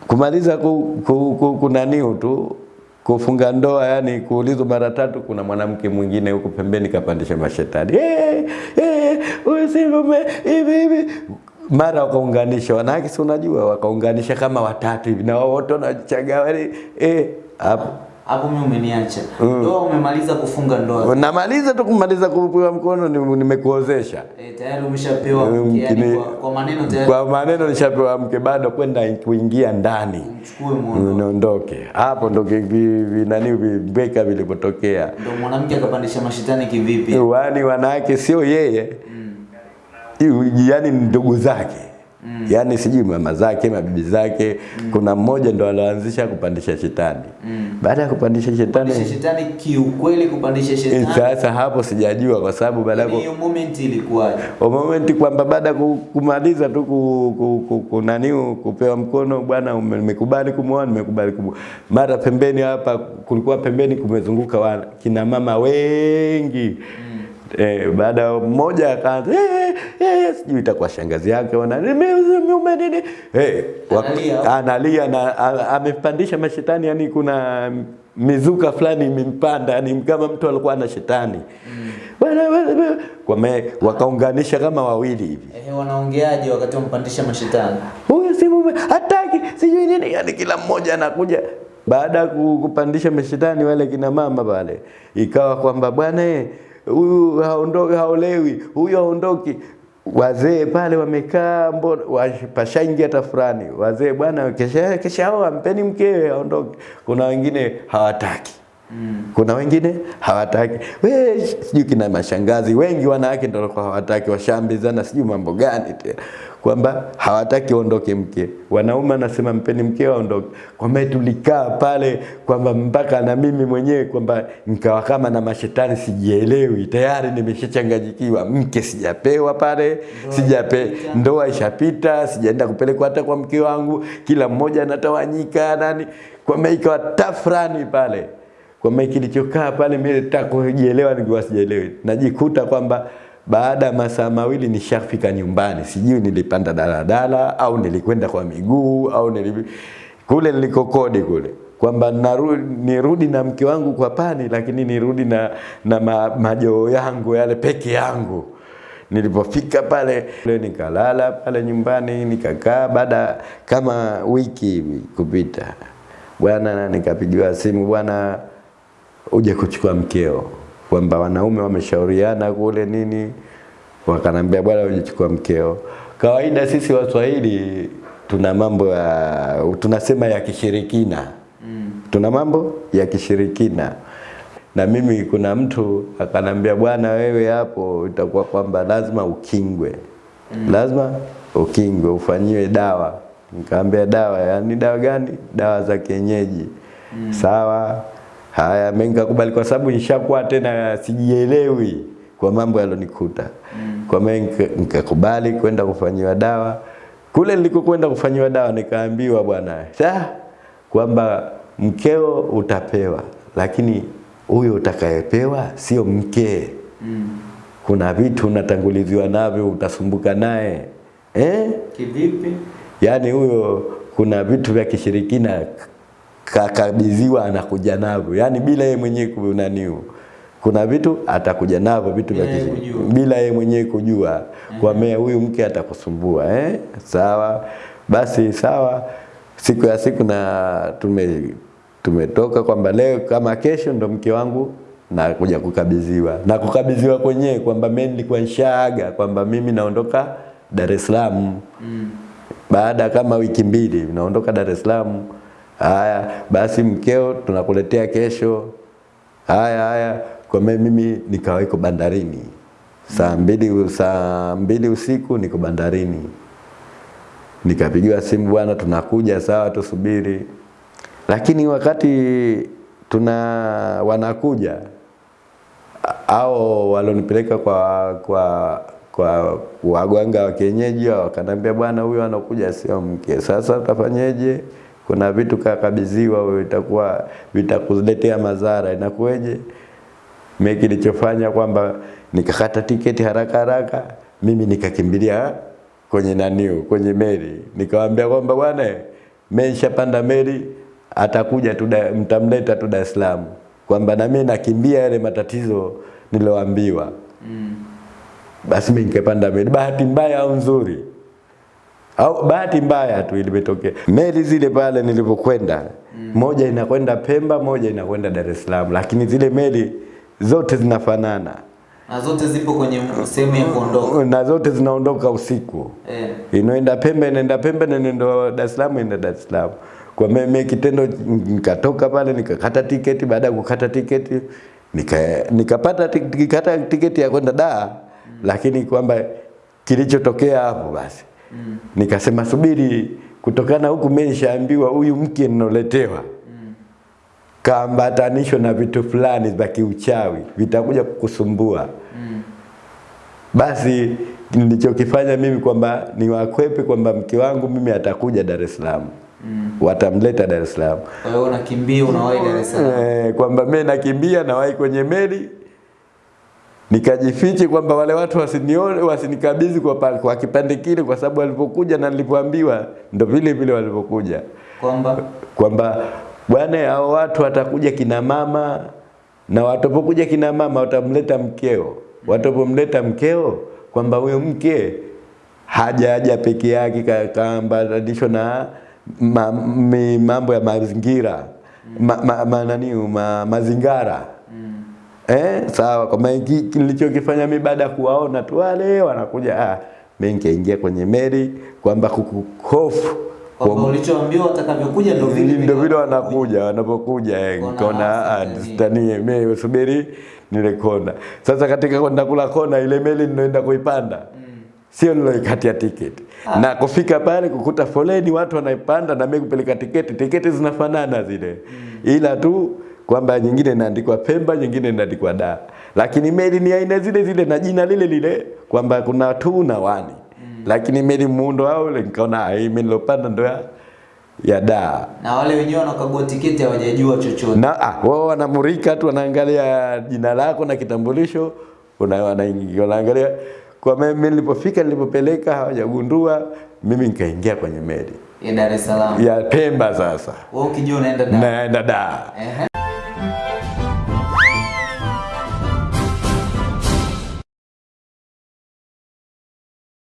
kumaliza ku, ku, ku, kunaniu tu kufunga ndoa, yani kuulizwa mara tatu, kuna mwanamke mwingine huko pembeni kapandisha mashetani. Eh, eh, si hivi hivi. Mara wakaunganisha wanawake, si unajua, wakaunganisha kama watatu hivi na wote wanachagawa eh, hapo
hapo mimi umeniacha ndoa umemaliza kufunga ndoa
Namaliza tu kumaliza kupewa mkono ni- nimekuozesha.
e, tayari umeshapewa
Mm,
mke yani kwa, kwa maneno tayari
Kwa maneno nishapewa mke, bado kwenda kuingia ndani
muono
niondoke. Hapo ndo kivi vi- vi- nani vibeka vilipotokea.
ndio mwanamke akapandisha mashitani kivipi
Wani wanawake sio yeye, mm. yani ndugu zake mm. yaani sijui mama zake mabibi zake mm. kuna mmoja ndo aloanzisha kupandisha shetani
Mm.
baada ya kupandisha shetani
kupandisha shetani kiukweli kupandisha
eh,
shetani
sasa hapo sijajua kwa sababu baada ya
Yaani hiyo moment ilikuwaje
Kwa momenti kwamba baada ya kumaliza tu ku, ku, ku, ku, naniu kupewa mkono bwana, umekubali nimekubali kumwoa, nimekubali kumwoa. Mara pembeni hapa kulikuwa pembeni kumezunguka wana, kina mama wengi Eh, baada ya mmoja akaanza eh, eh, sijui itakuwa shangazi yake wana nimeume nini? Eh, hey,
Analia.
analia na amepandisha mashetani, yani kuna mizuka fulani imempanda, yani kama mtu alikuwa na shetani. Mm. Wame- wakaunganisha kama wawili hivi,
eh, wanaongeaje wakati wampandisha mashetani?
Huyu si mume hataki sijui nini, yani kila mmoja anakuja. Baada ya kupandisha mashetani wale kina mama pale, ikawa kwamba bwana eh, huyu haondoki, haolewi, huyu haondoki. Wazee pale wamekaa, mbona wash- hata tafurani. Wazee bwana, kesha kesha ampeni mpeni mkewe aondoke. Kuna wengine hawataki Mm. kuna wengine hawataki. We sijui kina mashangazi wengi wanawake ndio walikuwa hawataki, washambizana sijui mambo gani tena, kwamba hawataki ondoke mke. Wanaume anasema mpeni mke aondoke. Kwamba tulikaa pale kwamba mpaka na mimi mwenyewe kwamba nikawa kama na mashetani, sijielewi tayari, nimeshachanganyikiwa. Mke sijapewa pale, sijape ndoa ishapita, sijaenda kupelekwa hata kwa mke wangu, kila mmoja anatawanyika nani, kwamba ikawa tafrani pale kwamba kilichokaa pale mimi nitakojielewa ningewasijielewi. Najikuta kwamba baada ya masaa mawili nishafika nyumbani, sijui nilipanda daladala au nilikwenda kwa miguu au nili kule nilikokodi kule. Kwamba nirudi na mke wangu kwa pani, lakini nirudi na, na ma, majoo yangu yale peke yangu. Nilipofika pale nikalala pale nyumbani nikakaa, baada kama wiki hivi kupita, bwana, nikapigiwa simu, bwana, uje kuchukua mkeo, kwamba wanaume wameshauriana kule nini, wakanambia bwana, ujichukua mkeo. Kawaida sisi Waswahili tuna mambo ya tunasema ya kishirikina mm. tuna mambo ya kishirikina na mimi kuna mtu akanambia bwana wewe hapo itakuwa kwamba lazima ukingwe mm. lazima ukingwe ufanyiwe dawa nikaambia dawa yani dawa gani dawa za kienyeji mm. sawa haya menga kubali kwa sababu nishakuwa tena sijielewi kwa mambo yalonikuta kwa menga nika- nikakubali kwenda kufanyiwa dawa. Kule nilikokwenda kufanyiwa dawa nikaambiwa bwana "Sa, kwamba mkeo utapewa lakini huyo utakayepewa sio mkee kuna vitu unatanguliziwa navyo utasumbuka naye. Eh?
Kivipi?
yaani huyo kuna vitu vya kishirikina kakabidhiwa anakuja navyo. Yaani bila yeye mwenyewe kunaniu kuna vitu atakuja navyo vitu vya
Bila yeye
mwenyewe kujua. Kwa mea huyu mke atakusumbua eh? sawa. Basi sawa. Siku ya siku na tume tumetoka kwamba leo kama kesho ndo mke wangu na kuja kukabidhiwa. Na kukabidhiwa kwenyewe kwamba mimi nilikuwa nishaaga kwamba mimi naondoka Dar es Salaam. Mm. baada kama wiki mbili naondoka Dar es Salaam. Haya basi, mkeo tunakuletea kesho. Haya haya, kwa mimi nikaweko bandarini saa mbili, saa mbili usiku niko bandarini, nikapigiwa simu, bwana, tunakuja. Sawa, tusubiri. Lakini wakati tuna wanakuja au walonipeleka kwa kwa kwa waganga wa kienyeji wakaniambia, bwana, huyo anakuja sio mke. Sasa utafanyeje? Kuna vitu kakabidhiwa wewe, itakuwa vitakuletea madhara, inakuweje? Mimi kilichofanya kwamba nikakata tiketi haraka haraka, mimi nikakimbilia kwenye naniu kwenye meli, nikamwambia kwamba bwana, mensha panda meli, atakuja tu, mtamleta tu Dar es Salaam, kwamba na mimi nakimbia yale matatizo niloambiwa. mm. Basi mimi nikapanda meli. Bahati mbaya au nzuri au bahati mbaya tu ilimetokea, meli zile pale nilipokwenda, mm. moja inakwenda Pemba, moja inakwenda Dar es Salaam, lakini zile meli zote zinafanana
Na zote zipo kwenye sehemu ya kuondoka.
na zote zinaondoka usiku.
Eh.
Inaenda Pemba, inaenda Pemba na inaenda Dar es Salaam, inaenda Dar es Salaam. Kwa mimi kitendo nikatoka pale nikakata tiketi, baada ya kukata tiketi nika nikapata tik- tiketi ya kwenda Dar, lakini kwamba kilichotokea hapo basi nikasema subiri, kutokana huku mimi nishaambiwa huyu mke ninoletewa kaambatanishwa na vitu fulani vya kiuchawi vitakuja kukusumbua. Basi nilichokifanya mimi kwamba niwakwepe kwamba mke wangu mimi atakuja Dar es Salaam. Watamleta Dar es Salaam.
Kwa hiyo unakimbia unawahi Dar es Salaam.
Eh, kwamba mimi nakimbia nawahi kwenye meli nikajifiche kwamba wale watu wasinione wasinikabidhi kwa, pale kwa kipande kile, kwa sababu walipokuja na nilipoambiwa ndo vile vile walipokuja
Kwamba?
Kwamba bwana, hao watu watakuja kina mama na watapokuja kina mama watamleta mkeo, watapomleta mkeo kwamba huyo mke hajaja peke yake, ka- kaambatanishwa na ma, mambo ya mazingira ma, ma, ma, nani, ma, mazingara Eh, sawa kwa maana nilichokifanya mimi baada ya kuwaona tu wale wanakuja, ah, mimi nikaingia kwenye meli kwamba kukuhofu
kwamba ulichoambiwa watakavyokuja ndio vile
ndio vile wanakuja. wanapokuja eh, nikaona ah, mimi subiri nile kona. Sasa katika kwenda kula kona ile meli ninaenda kuipanda. Sio niloikatia tiketi. Na kufika pale kukuta foleni watu wanaipanda na mimi kupeleka tiketi, tiketi zinafanana zile. Ila tu kwamba nyingine inaandikwa Pemba, nyingine inaandikwa da, lakini meli ni aina zile zile na jina lile lile kwamba kuna tu na wani lakini meli muundo wao ule nikaona ah, hii meli nilopanda ndo ya da.
Na wale wenyewe wanakagua tiketi hawajajua chochote.
na ah, wao wanamurika tu, wanaangalia jina lako na kitambulisho, wanaangalia. Kwa mimi nilipofika, nilipopeleka hawajagundua, mimi nikaingia kwenye meli.
ya Dar es Salaam.
ya Pemba sasa
Wewe ukijua unaenda da,
naenda da.
Ehe.